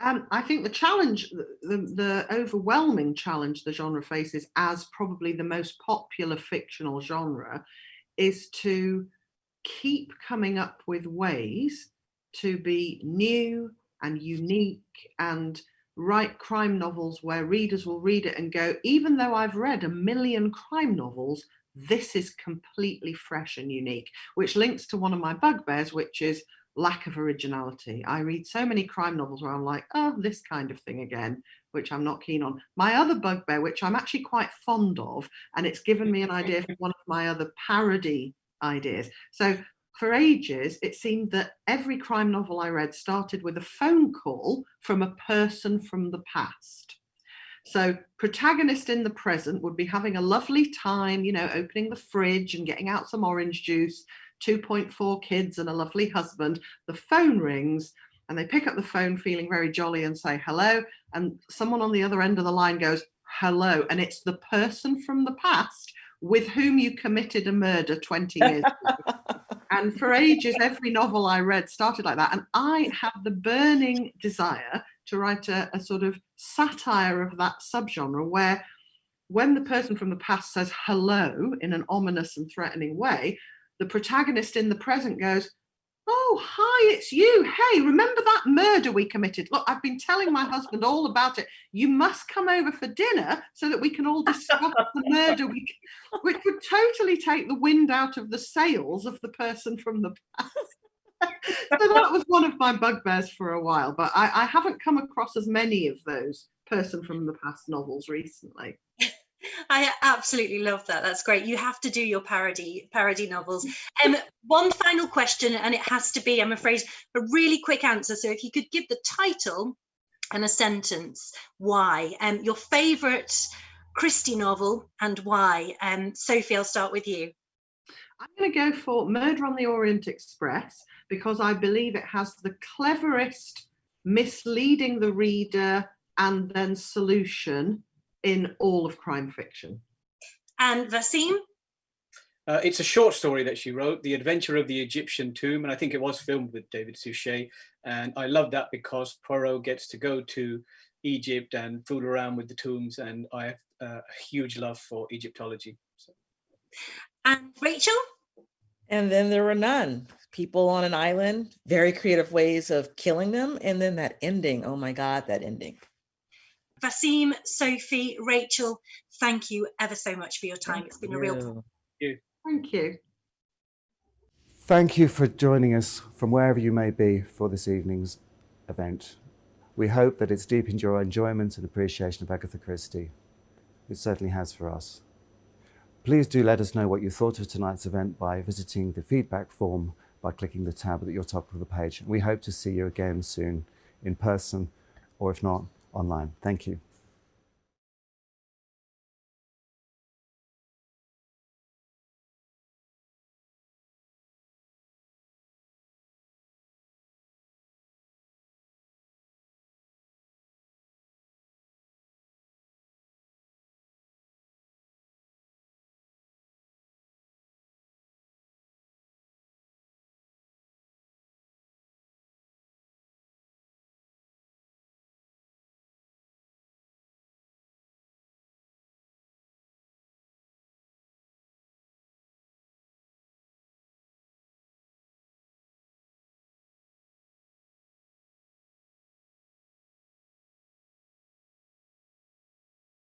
Um, I think the challenge, the, the overwhelming challenge the genre faces as probably the most popular fictional genre is to keep coming up with ways to be new and unique and write crime novels where readers will read it and go, even though I've read a million crime novels, this is completely fresh and unique, which links to one of my bugbears, which is lack of originality. I read so many crime novels where I'm like, oh, this kind of thing again, which I'm not keen on. My other bugbear, which I'm actually quite fond of, and it's given me an idea for one of my other parody ideas. So for ages, it seemed that every crime novel I read started with a phone call from a person from the past. So protagonist in the present would be having a lovely time, you know, opening the fridge and getting out some orange juice 2.4 kids and a lovely husband, the phone rings and they pick up the phone feeling very jolly and say hello. And someone on the other end of the line goes, hello. And it's the person from the past with whom you committed a murder 20 years ago. and for ages, every novel I read started like that. And I had the burning desire to write a, a sort of satire of that subgenre where when the person from the past says hello in an ominous and threatening way, the protagonist in the present goes, oh, hi, it's you. Hey, remember that murder we committed? Look, I've been telling my husband all about it. You must come over for dinner so that we can all discuss the murder, we, which would totally take the wind out of the sails of the person from the past. so that was one of my bugbears for a while, but I, I haven't come across as many of those person from the past novels recently. I absolutely love that. That's great. You have to do your parody parody novels. Um, one final question, and it has to be, I'm afraid, a really quick answer. So if you could give the title and a sentence, why? Um, your favourite Christie novel and why? Um, Sophie, I'll start with you. I'm going to go for Murder on the Orient Express because I believe it has the cleverest misleading the reader and then solution in all of crime fiction. And Vaseem? Uh, it's a short story that she wrote, The Adventure of the Egyptian Tomb, and I think it was filmed with David Suchet. And I love that because Poirot gets to go to Egypt and fool around with the tombs, and I have uh, a huge love for Egyptology. So. And Rachel? And then there were none. People on an island, very creative ways of killing them. And then that ending, oh my God, that ending. Vaseem, Sophie, Rachel, thank you ever so much for your time. It's been a real pleasure. Thank you. Thank you for joining us from wherever you may be for this evening's event. We hope that it's deepened your enjoyment and appreciation of Agatha Christie. It certainly has for us. Please do let us know what you thought of tonight's event by visiting the feedback form by clicking the tab at your top of the page. We hope to see you again soon in person or if not, online. Thank you.